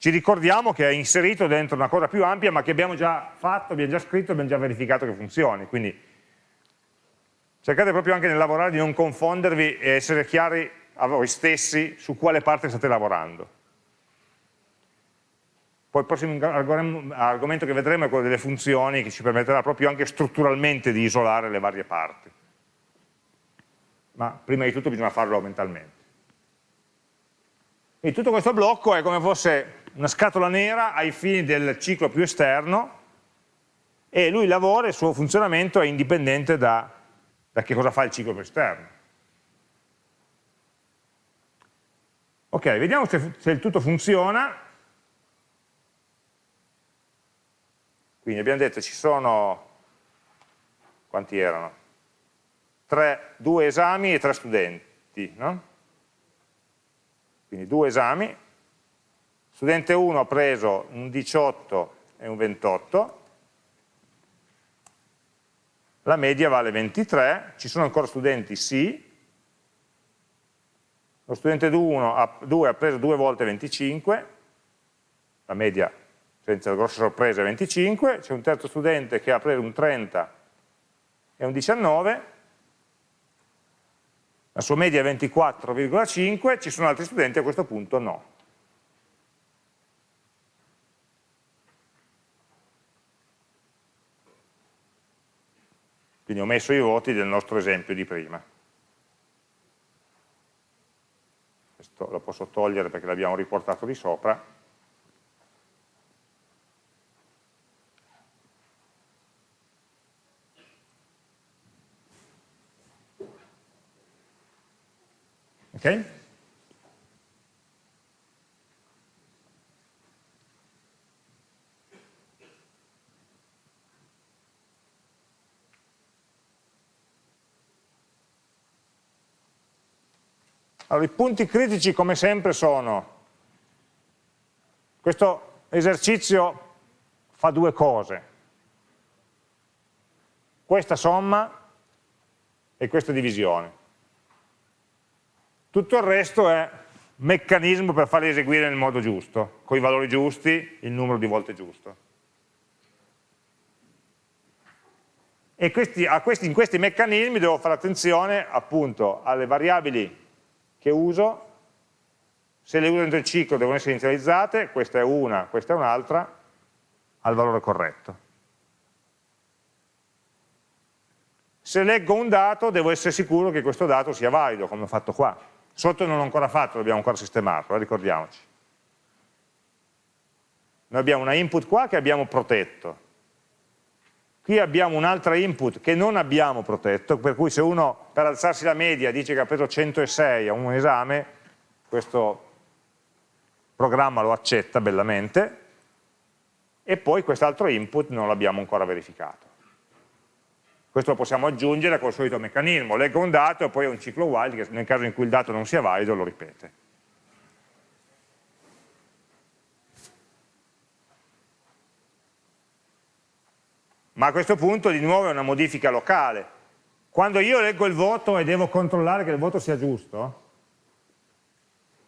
ci ricordiamo che è inserito dentro una cosa più ampia, ma che abbiamo già fatto, abbiamo già scritto, abbiamo già verificato che funzioni. Quindi cercate proprio anche nel lavorare di non confondervi e essere chiari a voi stessi su quale parte state lavorando. Poi il prossimo argomento che vedremo è quello delle funzioni che ci permetterà proprio anche strutturalmente di isolare le varie parti. Ma prima di tutto bisogna farlo mentalmente. E tutto questo blocco è come fosse una scatola nera ai fini del ciclo più esterno e lui lavora, il suo funzionamento è indipendente da da che cosa fa il ciclo esterno. Ok, vediamo se, se il tutto funziona. Quindi abbiamo detto ci sono, quanti erano? Tre, due esami e tre studenti, no? Quindi due esami. Studente 1 ha preso un 18 e un 28, la media vale 23, ci sono ancora studenti? Sì, lo studente 2 ha, 2 ha preso due volte 25, la media senza grosse sorprese è 25, c'è un terzo studente che ha preso un 30 e un 19, la sua media è 24,5, ci sono altri studenti a questo punto no. Quindi ho messo i voti del nostro esempio di prima. Questo lo posso togliere perché l'abbiamo riportato di sopra. Ok? Allora, i punti critici come sempre sono, questo esercizio fa due cose, questa somma e questo è divisione. Tutto il resto è meccanismo per farli eseguire nel modo giusto, con i valori giusti, il numero di volte giusto. E questi, questi, in questi meccanismi devo fare attenzione appunto alle variabili che uso, se le uso dentro il ciclo devono essere inizializzate, questa è una, questa è un'altra, al valore corretto. Se leggo un dato devo essere sicuro che questo dato sia valido, come ho fatto qua. Sotto non l'ho ancora fatto, dobbiamo ancora sistemarlo, eh, ricordiamoci. Noi abbiamo una input qua che abbiamo protetto. Qui abbiamo un'altra input che non abbiamo protetto, per cui se uno per alzarsi la media dice che ha preso 106 a un esame, questo programma lo accetta bellamente, e poi quest'altro input non l'abbiamo ancora verificato. Questo lo possiamo aggiungere col solito meccanismo, leggo un dato e poi un ciclo while che nel caso in cui il dato non sia valido lo ripete. Ma a questo punto di nuovo è una modifica locale. Quando io leggo il voto e devo controllare che il voto sia giusto,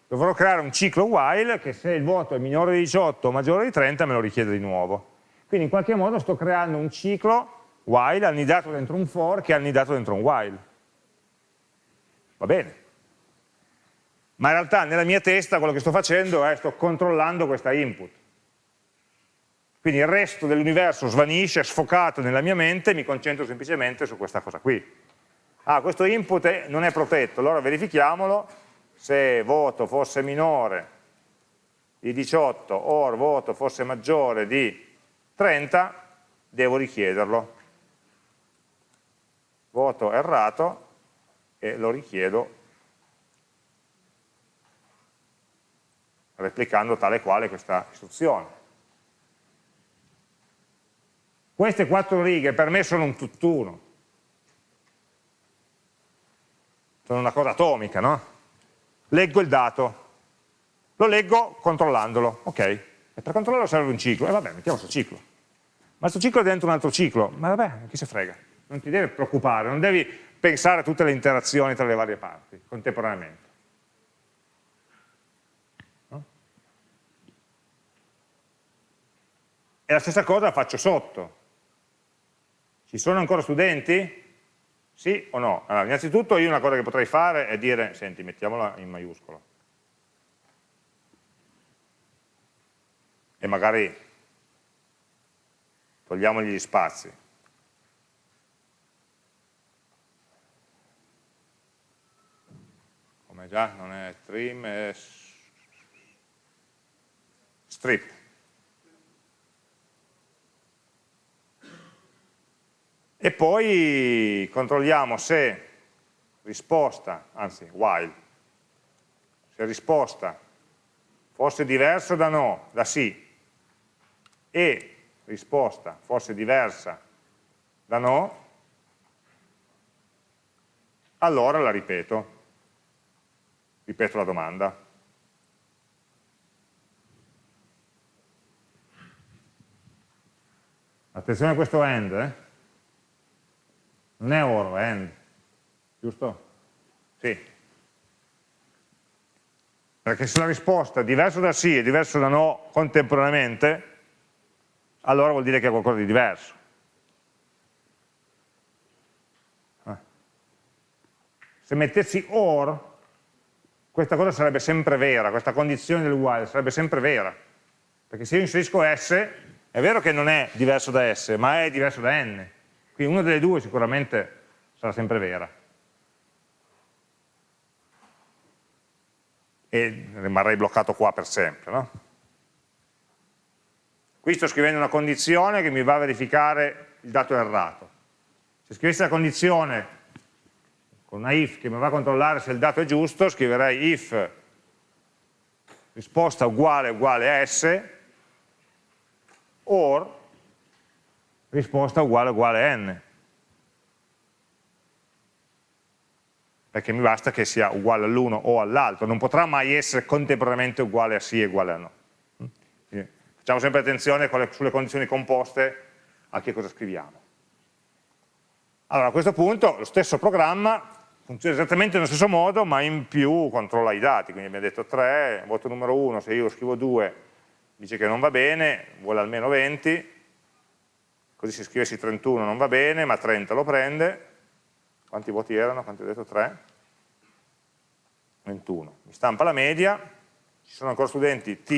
dovrò creare un ciclo while che se il voto è minore di 18 o maggiore di 30 me lo richiede di nuovo. Quindi in qualche modo sto creando un ciclo while annidato dentro un for che è annidato dentro un while. Va bene. Ma in realtà nella mia testa quello che sto facendo è sto controllando questa input. Quindi il resto dell'universo svanisce, è sfocato nella mia mente e mi concentro semplicemente su questa cosa qui. Ah, questo input è, non è protetto, allora verifichiamolo, se voto fosse minore di 18 o voto fosse maggiore di 30, devo richiederlo voto errato e lo richiedo replicando tale quale questa istruzione. Queste quattro righe per me sono un tutt'uno, sono una cosa atomica, no? Leggo il dato, lo leggo controllandolo, ok, e per controllarlo serve un ciclo, e vabbè, mettiamo questo ciclo. Ma questo ciclo è dentro un altro ciclo, ma vabbè, chi se frega non ti devi preoccupare, non devi pensare a tutte le interazioni tra le varie parti contemporaneamente. E la stessa cosa la faccio sotto. Ci sono ancora studenti? Sì o no? Allora, innanzitutto io una cosa che potrei fare è dire, senti, mettiamola in maiuscolo. E magari togliamogli gli spazi. come già non è trim, è strip. E poi controlliamo se risposta, anzi while, se risposta fosse diversa da no, da sì, e risposta fosse diversa da no, allora la ripeto ripeto la domanda. Attenzione a questo end, eh? Non è or, è end, giusto? Sì. Perché se la risposta è diversa da sì e diversa da no contemporaneamente, allora vuol dire che è qualcosa di diverso. Eh. Se mettessi or, questa cosa sarebbe sempre vera, questa condizione del while sarebbe sempre vera, perché se io inserisco S, è vero che non è diverso da S, ma è diverso da N, quindi una delle due sicuramente sarà sempre vera. E rimarrei bloccato qua per sempre. No? Qui sto scrivendo una condizione che mi va a verificare il dato errato. Se scrivessi la condizione con una if che mi va a controllare se il dato è giusto, scriverei if risposta uguale uguale a s or risposta uguale uguale a n. Perché mi basta che sia uguale all'uno o all'altro, non potrà mai essere contemporaneamente uguale a sì e uguale a no. Quindi facciamo sempre attenzione sulle condizioni composte a che cosa scriviamo. Allora a questo punto lo stesso programma funziona esattamente nello stesso modo, ma in più controlla i dati, quindi abbiamo detto 3, voto numero 1, se io scrivo 2 dice che non va bene, vuole almeno 20, così se scrivessi 31 non va bene, ma 30 lo prende, quanti voti erano? Quanti ho detto? 3? 21, mi stampa la media, ci sono ancora studenti T,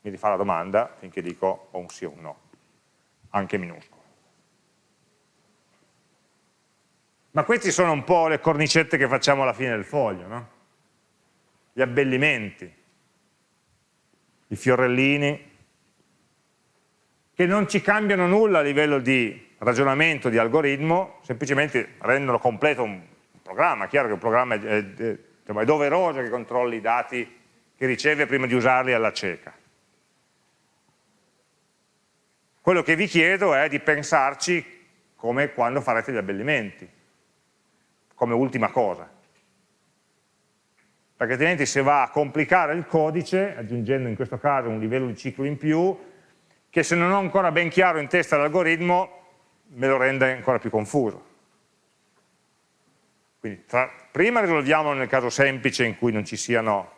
mi rifà la domanda finché dico o un sì o un no, anche minuscolo. Ma questi sono un po' le cornicette che facciamo alla fine del foglio, no? Gli abbellimenti, i fiorellini, che non ci cambiano nulla a livello di ragionamento, di algoritmo, semplicemente rendono completo un programma. Chiaro che un programma è, è, è doveroso che controlli i dati che riceve prima di usarli alla cieca. Quello che vi chiedo è di pensarci come quando farete gli abbellimenti come ultima cosa. Perché altrimenti se va a complicare il codice, aggiungendo in questo caso un livello di ciclo in più, che se non ho ancora ben chiaro in testa l'algoritmo, me lo rende ancora più confuso. Quindi tra, prima risolviamolo nel caso semplice in cui non ci siano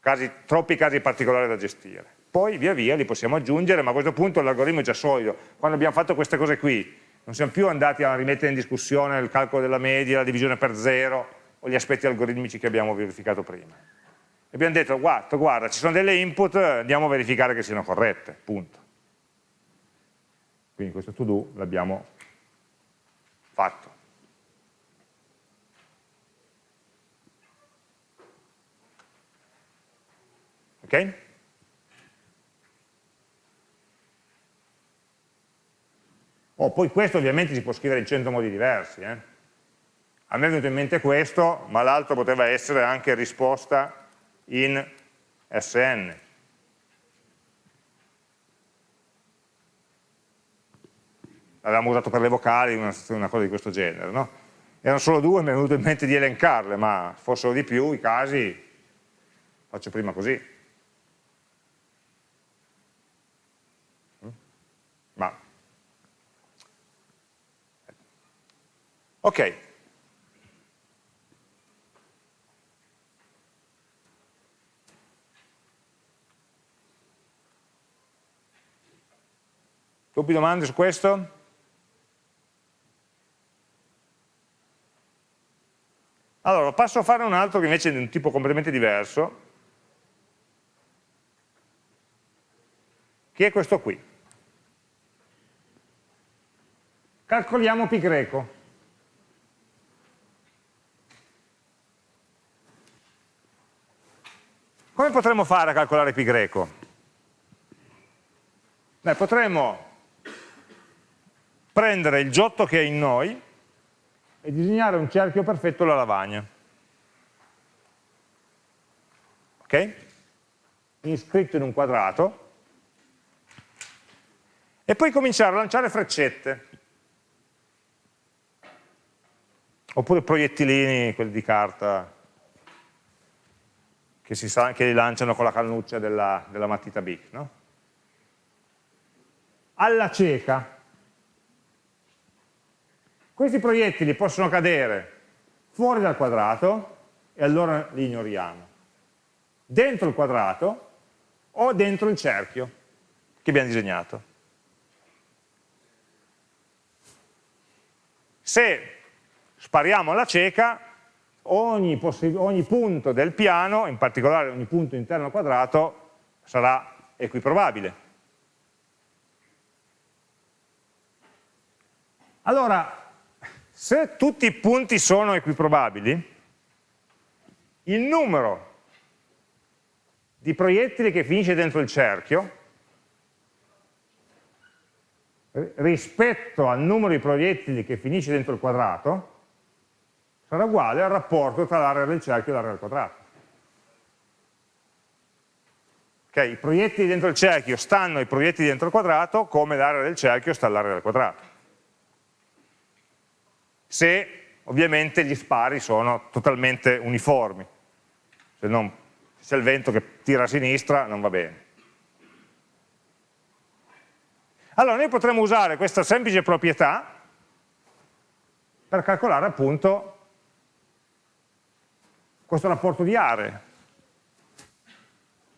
casi, troppi casi particolari da gestire. Poi via via li possiamo aggiungere, ma a questo punto l'algoritmo è già solido. Quando abbiamo fatto queste cose qui, non siamo più andati a rimettere in discussione il calcolo della media, la divisione per zero o gli aspetti algoritmici che abbiamo verificato prima. Abbiamo detto, guarda, guarda, ci sono delle input, andiamo a verificare che siano corrette, punto. Quindi questo to do l'abbiamo fatto. Ok? Oh, poi questo ovviamente si può scrivere in 100 modi diversi. Eh? A me è venuto in mente questo, ma l'altro poteva essere anche risposta in SN. L'avevamo usato per le vocali, una, una cosa di questo genere. No? Erano solo due, mi è venuto in mente di elencarle, ma fossero di più i casi, faccio prima così. Ma Ok. Dubbi, domande su questo? Allora, passo a fare un altro che invece è di un tipo completamente diverso, che è questo qui. Calcoliamo pi greco. Come potremmo fare a calcolare pi greco? Beh, potremmo prendere il giotto che è in noi e disegnare un cerchio perfetto alla lavagna. Ok? Iscritto in un quadrato. E poi cominciare a lanciare freccette. Oppure proiettilini, quelli di carta, che, si sa, che li lanciano con la cannuccia della, della matita BIC. No? Alla cieca, questi proiettili possono cadere fuori dal quadrato e allora li ignoriamo. Dentro il quadrato o dentro il cerchio che abbiamo disegnato. Se spariamo alla cieca, ogni, ogni punto del piano, in particolare ogni punto interno al quadrato, sarà equiprobabile. Allora, se tutti i punti sono equiprobabili, il numero di proiettili che finisce dentro il cerchio rispetto al numero di proiettili che finisce dentro il quadrato sarà uguale al rapporto tra l'area del cerchio e l'area del quadrato. Okay, I proiettili dentro il cerchio stanno ai proiettili dentro il quadrato come l'area del cerchio sta all'area del quadrato. Se ovviamente gli spari sono totalmente uniformi, se, non, c'è il vento che tira a sinistra non va bene. Allora noi potremmo usare questa semplice proprietà per calcolare appunto questo rapporto di aree.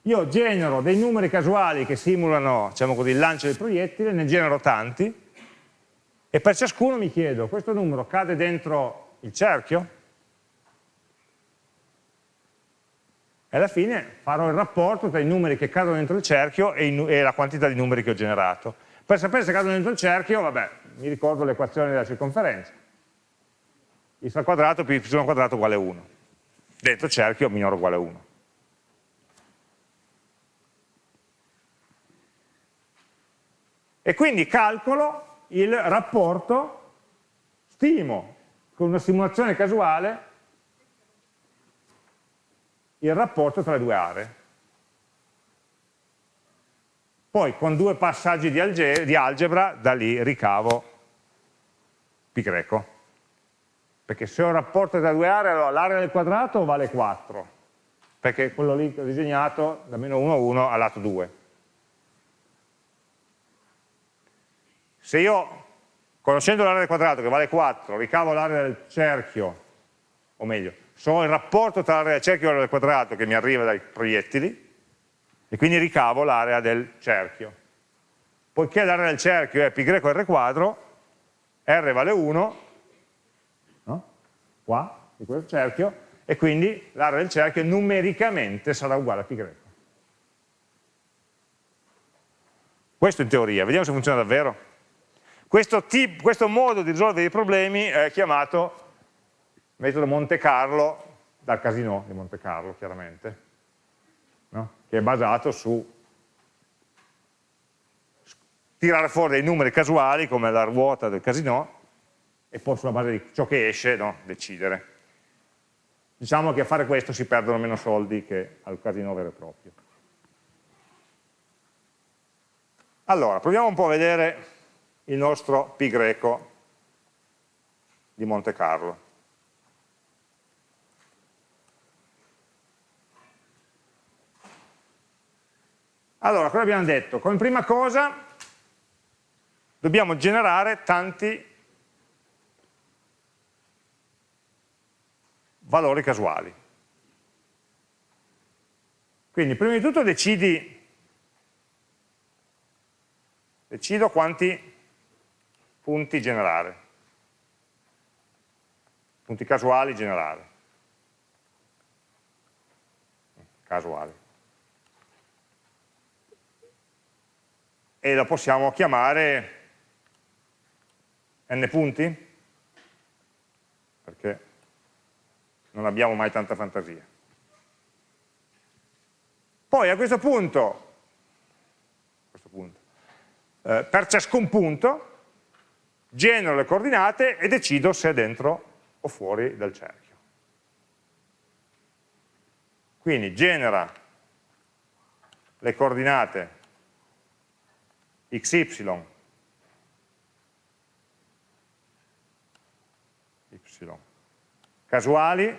Io genero dei numeri casuali che simulano diciamo così, il lancio del proiettile, ne genero tanti, e per ciascuno mi chiedo, questo numero cade dentro il cerchio? E alla fine farò il rapporto tra i numeri che cadono dentro il cerchio e, e la quantità di numeri che ho generato. Per sapere se cadono dentro il cerchio, vabbè, mi ricordo l'equazione della circonferenza. y al quadrato più y quadrato uguale 1. Dentro il cerchio minore uguale 1. E quindi calcolo il rapporto, stimo con una simulazione casuale il rapporto tra le due aree. Poi con due passaggi di, alge di algebra da lì ricavo pi greco. Perché se ho un rapporto tra due aree, allora l'area del quadrato vale 4, perché quello lì che disegnato da meno 1 a 1 a lato 2. Se io, conoscendo l'area del quadrato che vale 4, ricavo l'area del cerchio, o meglio, so il rapporto tra l'area del cerchio e l'area del quadrato che mi arriva dai proiettili, e quindi ricavo l'area del cerchio. Poiché l'area del cerchio è π greco r quadro, r vale 1, no? qua, di questo cerchio, e quindi l'area del cerchio numericamente sarà uguale a π greco. Questo in teoria, vediamo se funziona davvero. Questo, tip, questo modo di risolvere i problemi è chiamato metodo Monte Carlo, dal casino di Monte Carlo chiaramente, no? che è basato su tirare fuori dei numeri casuali come la ruota del casino e poi sulla base di ciò che esce no? decidere. Diciamo che a fare questo si perdono meno soldi che al casino vero e proprio. Allora, proviamo un po' a vedere il nostro pi greco di Monte Carlo. Allora, cosa abbiamo detto? Come prima cosa dobbiamo generare tanti valori casuali. Quindi prima di tutto decidi, decido quanti punti generare, punti casuali generare, casuali. E lo possiamo chiamare n punti, perché non abbiamo mai tanta fantasia. Poi a questo punto, a questo punto eh, per ciascun punto, genero le coordinate e decido se è dentro o fuori dal cerchio. Quindi genera le coordinate xy, y casuali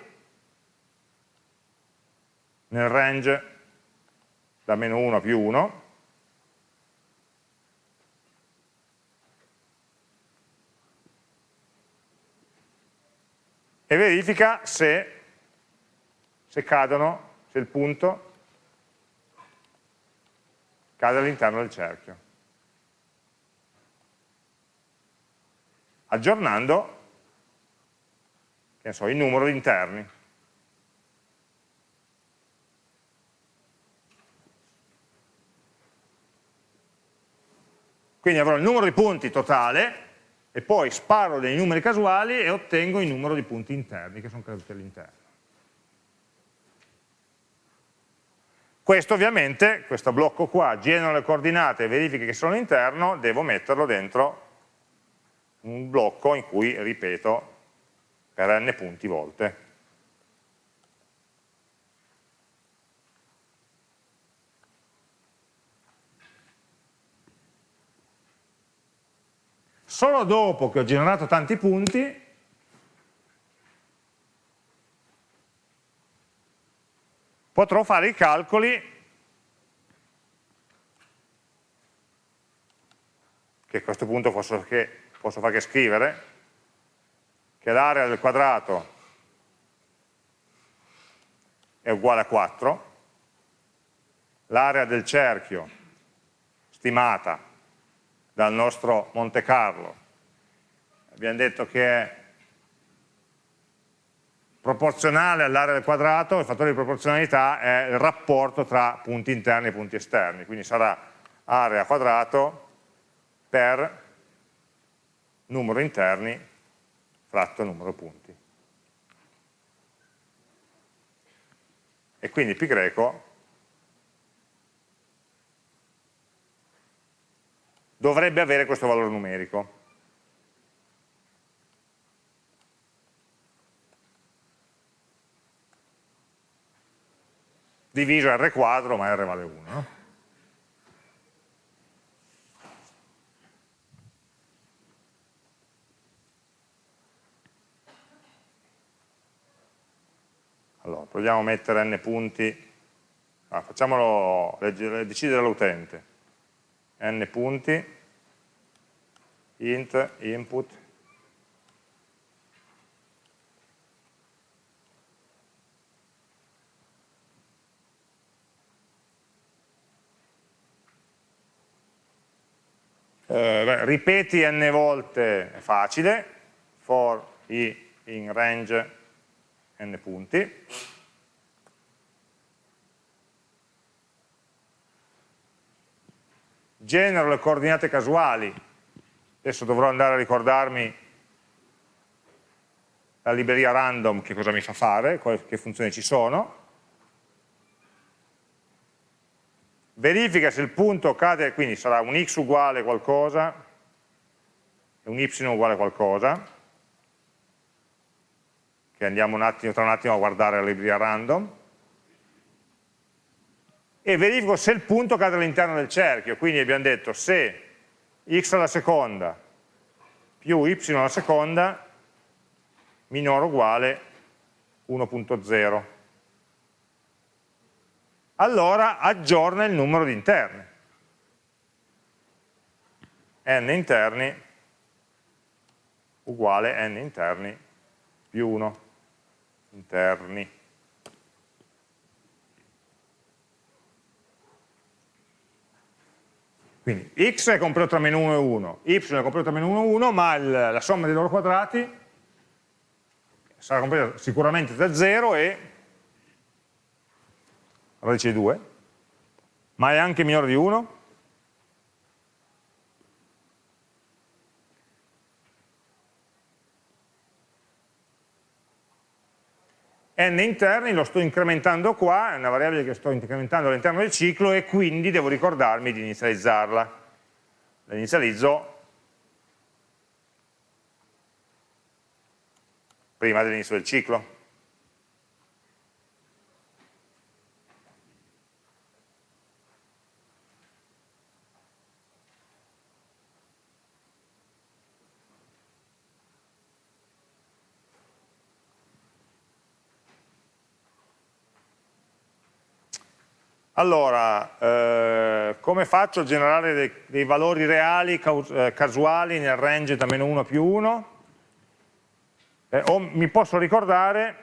nel range da meno 1 a più 1 e verifica se, se cadono, se il punto cade all'interno del cerchio. Aggiornando che so, il numero di interni. Quindi avrò il numero di punti totale e poi sparo dei numeri casuali e ottengo il numero di punti interni che sono caduti all'interno. Questo ovviamente, questo blocco qua, genera le coordinate e verifica che sono all'interno, devo metterlo dentro un blocco in cui ripeto per n punti volte. Solo dopo che ho generato tanti punti, potrò fare i calcoli che a questo punto posso, che, posso fare che scrivere, che l'area del quadrato è uguale a 4, l'area del cerchio stimata dal nostro Monte Carlo, abbiamo detto che è proporzionale all'area del quadrato, il fattore di proporzionalità è il rapporto tra punti interni e punti esterni, quindi sarà area quadrato per numero interni fratto numero punti. E quindi pi greco dovrebbe avere questo valore numerico. diviso R quadro, ma R vale 1. No? Allora, proviamo a mettere n punti, ah, facciamolo decidere l'utente, n punti, int, input, Eh, ripeti n volte è facile, for i in range n punti. Genero le coordinate casuali, adesso dovrò andare a ricordarmi la libreria random che cosa mi fa fare, che funzioni ci sono, verifica se il punto cade, quindi sarà un x uguale qualcosa e un y uguale qualcosa, che andiamo un attimo, tra un attimo a guardare la libreria random, e verifico se il punto cade all'interno del cerchio, quindi abbiamo detto se x alla seconda più y alla seconda minore o uguale 1.0 allora aggiorna il numero di interni. n interni uguale n interni più 1 interni. Quindi x è compreso tra meno 1 e 1, y è compreso tra meno 1 e 1, ma il, la somma dei loro quadrati sarà compresa sicuramente da 0 e radice di 2, ma è anche minore di 1? N interni lo sto incrementando qua, è una variabile che sto incrementando all'interno del ciclo e quindi devo ricordarmi di inizializzarla. La inizializzo prima dell'inizio del ciclo. Allora, eh, come faccio a generare dei, dei valori reali eh, casuali nel range da meno 1 a più 1? Eh, o mi posso ricordare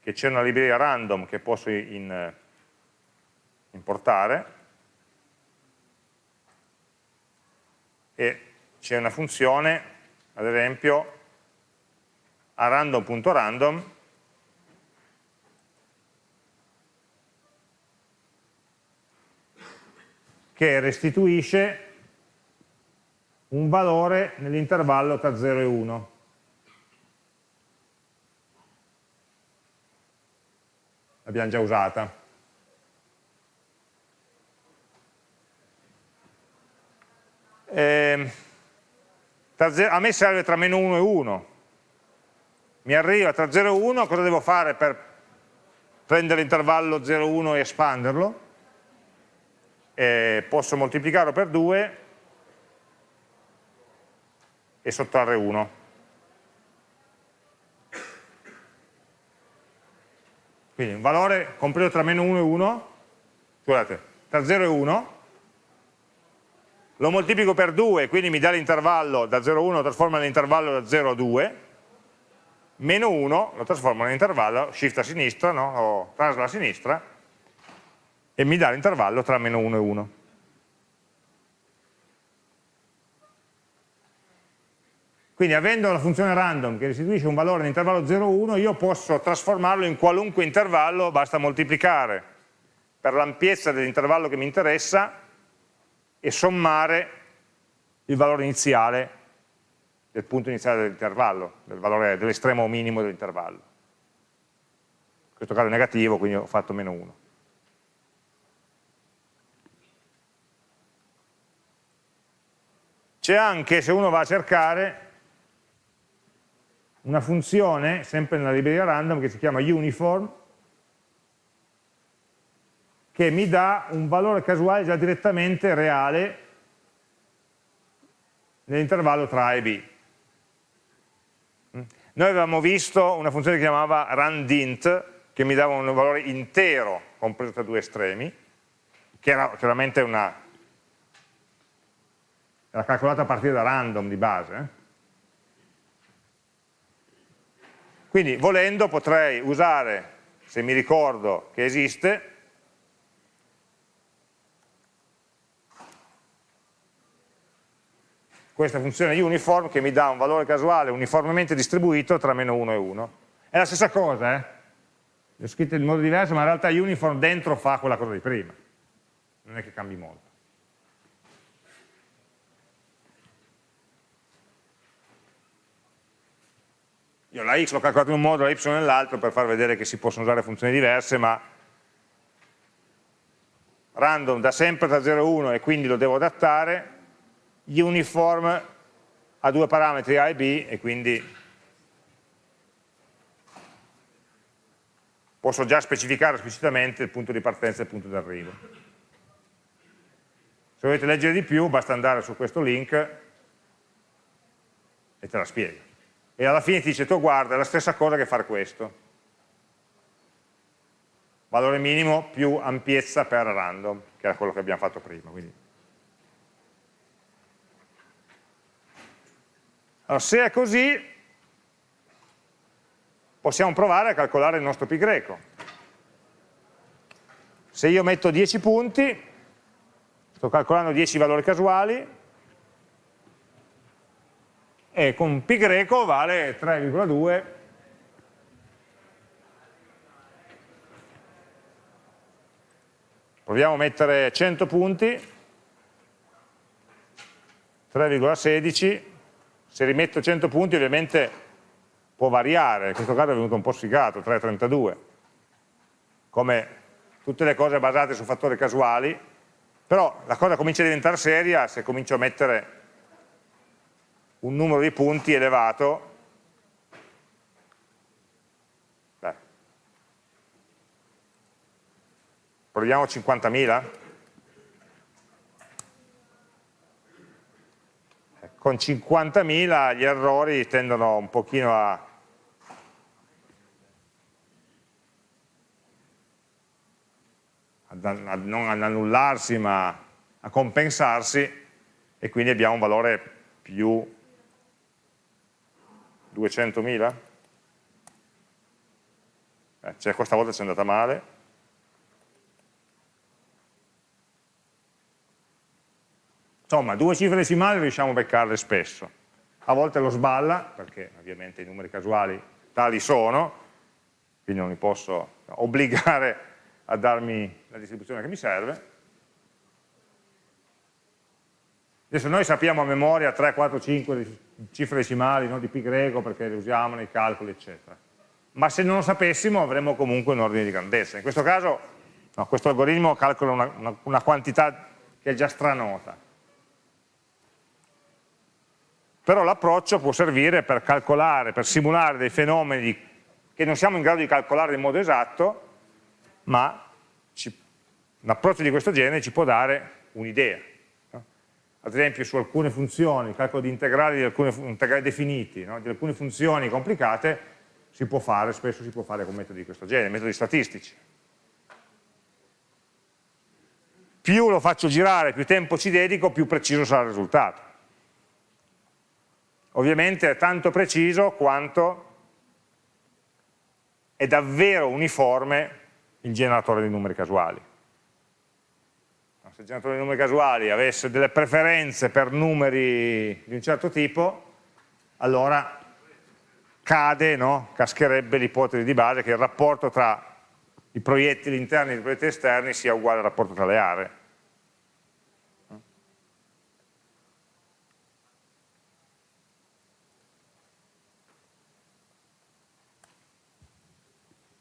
che c'è una libreria random che posso in, eh, importare e c'è una funzione, ad esempio, a random.random che restituisce un valore nell'intervallo tra 0 e 1. L'abbiamo già usata. Eh, a me serve tra meno 1 e 1. Mi arriva tra 0 e 1, cosa devo fare per prendere l'intervallo 0 e 1 e espanderlo? Eh, posso moltiplicarlo per 2 e sottrarre 1. Quindi un valore compreso tra meno 1 e 1, scusate, tra 0 e 1, lo moltiplico per 2, quindi mi dà l'intervallo da 0,1 lo trasforma nell'intervallo da 0 a 2, meno 1 lo trasformo nell'intervallo shift a sinistra, no? o trasla a sinistra, e mi dà l'intervallo tra meno 1 e 1. Quindi avendo la funzione random che restituisce un valore nell'intervallo 0,1, io posso trasformarlo in qualunque intervallo, basta moltiplicare per l'ampiezza dell'intervallo che mi interessa e sommare il valore iniziale del punto iniziale dell'intervallo, del valore dell'estremo minimo dell'intervallo. In questo caso è negativo, quindi ho fatto meno 1. C'è anche, se uno va a cercare, una funzione, sempre nella libreria random, che si chiama uniform, che mi dà un valore casuale già direttamente reale nell'intervallo tra A e B. Noi avevamo visto una funzione che chiamava randint, che mi dava un valore intero compreso tra due estremi, che era chiaramente una, era calcolata a partire da random di base, eh? Quindi volendo potrei usare, se mi ricordo che esiste, questa funzione uniform che mi dà un valore casuale uniformemente distribuito tra meno 1 e 1. È la stessa cosa, eh? L'ho scritto in modo diverso, ma in realtà uniform dentro fa quella cosa di prima. Non è che cambi molto. Io la x l'ho calcolata in un modo, la y nell'altro per far vedere che si possono usare funzioni diverse, ma random da sempre tra 0 e 1 e quindi lo devo adattare, uniform ha due parametri A e B e quindi posso già specificare esplicitamente il punto di partenza e il punto di arrivo. Se volete leggere di più basta andare su questo link e te la spiego e alla fine ti dice tu guarda è la stessa cosa che fare questo valore minimo più ampiezza per random che era quello che abbiamo fatto prima quindi. allora se è così possiamo provare a calcolare il nostro pi greco se io metto 10 punti sto calcolando 10 valori casuali e con pi greco vale 3,2 proviamo a mettere 100 punti. 3,16 se rimetto 100 punti ovviamente può variare. In questo caso è venuto un po' sfigato 3,32 come tutte le cose basate su fattori casuali. Però la cosa comincia a diventare seria se comincio a mettere un numero di punti elevato Beh. proviamo 50.000 con 50.000 gli errori tendono un pochino a, a non ad annullarsi ma a compensarsi e quindi abbiamo un valore più 200.000? Eh, cioè questa volta ci è andata male. Insomma, due cifre decimali riusciamo a beccarle spesso. A volte lo sballa, perché ovviamente i numeri casuali tali sono, quindi non li posso [laughs] obbligare a darmi la distribuzione che mi serve. Adesso noi sappiamo a memoria 3, 4, 5 cifre decimali no, di pi greco perché le usiamo nei calcoli, eccetera. Ma se non lo sapessimo avremmo comunque un ordine di grandezza. In questo caso no, questo algoritmo calcola una, una, una quantità che è già stranota. Però l'approccio può servire per calcolare, per simulare dei fenomeni che non siamo in grado di calcolare in modo esatto, ma un approccio di questo genere ci può dare un'idea ad esempio su alcune funzioni, il calcolo di integrali, di alcune, integrali definiti, no? di alcune funzioni complicate, si può fare, spesso si può fare con metodi di questo genere, metodi statistici. più lo faccio girare, più tempo ci dedico, più preciso sarà il risultato. Ovviamente è tanto preciso quanto è davvero uniforme il generatore di numeri casuali. Se il generatore di numeri casuali avesse delle preferenze per numeri di un certo tipo, allora cade, no? cascherebbe l'ipotesi di base che il rapporto tra i proiettili interni e i proiettili esterni sia uguale al rapporto tra le aree.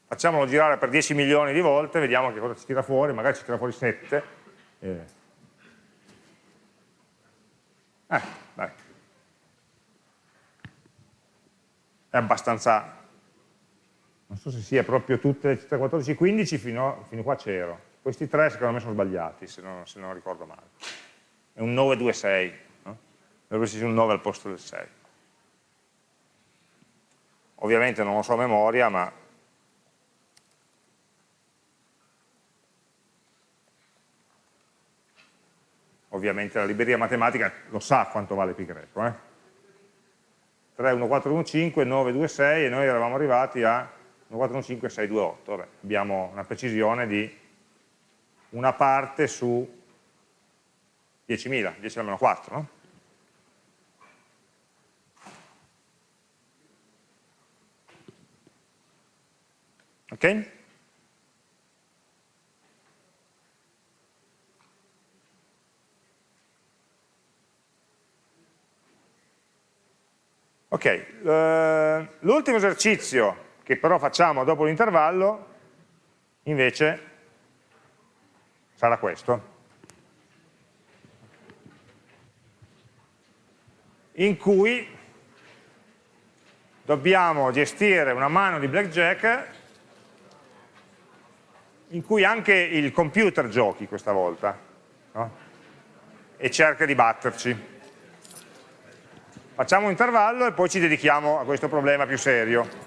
Facciamolo girare per 10 milioni di volte, vediamo che cosa ci tira fuori, magari ci tira fuori 7. Eh, eh dai. È abbastanza non so se sia proprio tutte le città 14 15 fino, fino qua c'ero questi tre secondo me sono sbagliati se non, se non ricordo male è un 926 no? dovrebbe esserci un 9 al posto del 6 ovviamente non lo so a memoria ma ovviamente la libreria matematica lo sa quanto vale pi greco eh? 3, 1, 4, 1, 5, 9, 2, 6 e noi eravamo arrivati a 141628, vabbè, abbiamo una precisione di una parte su 10.000, 10 meno 4, no? Ok? Ok, eh, l'ultimo esercizio che però facciamo dopo l'intervallo, invece sarà questo. In cui dobbiamo gestire una mano di blackjack in cui anche il computer giochi questa volta no? e cerca di batterci. Facciamo un intervallo e poi ci dedichiamo a questo problema più serio.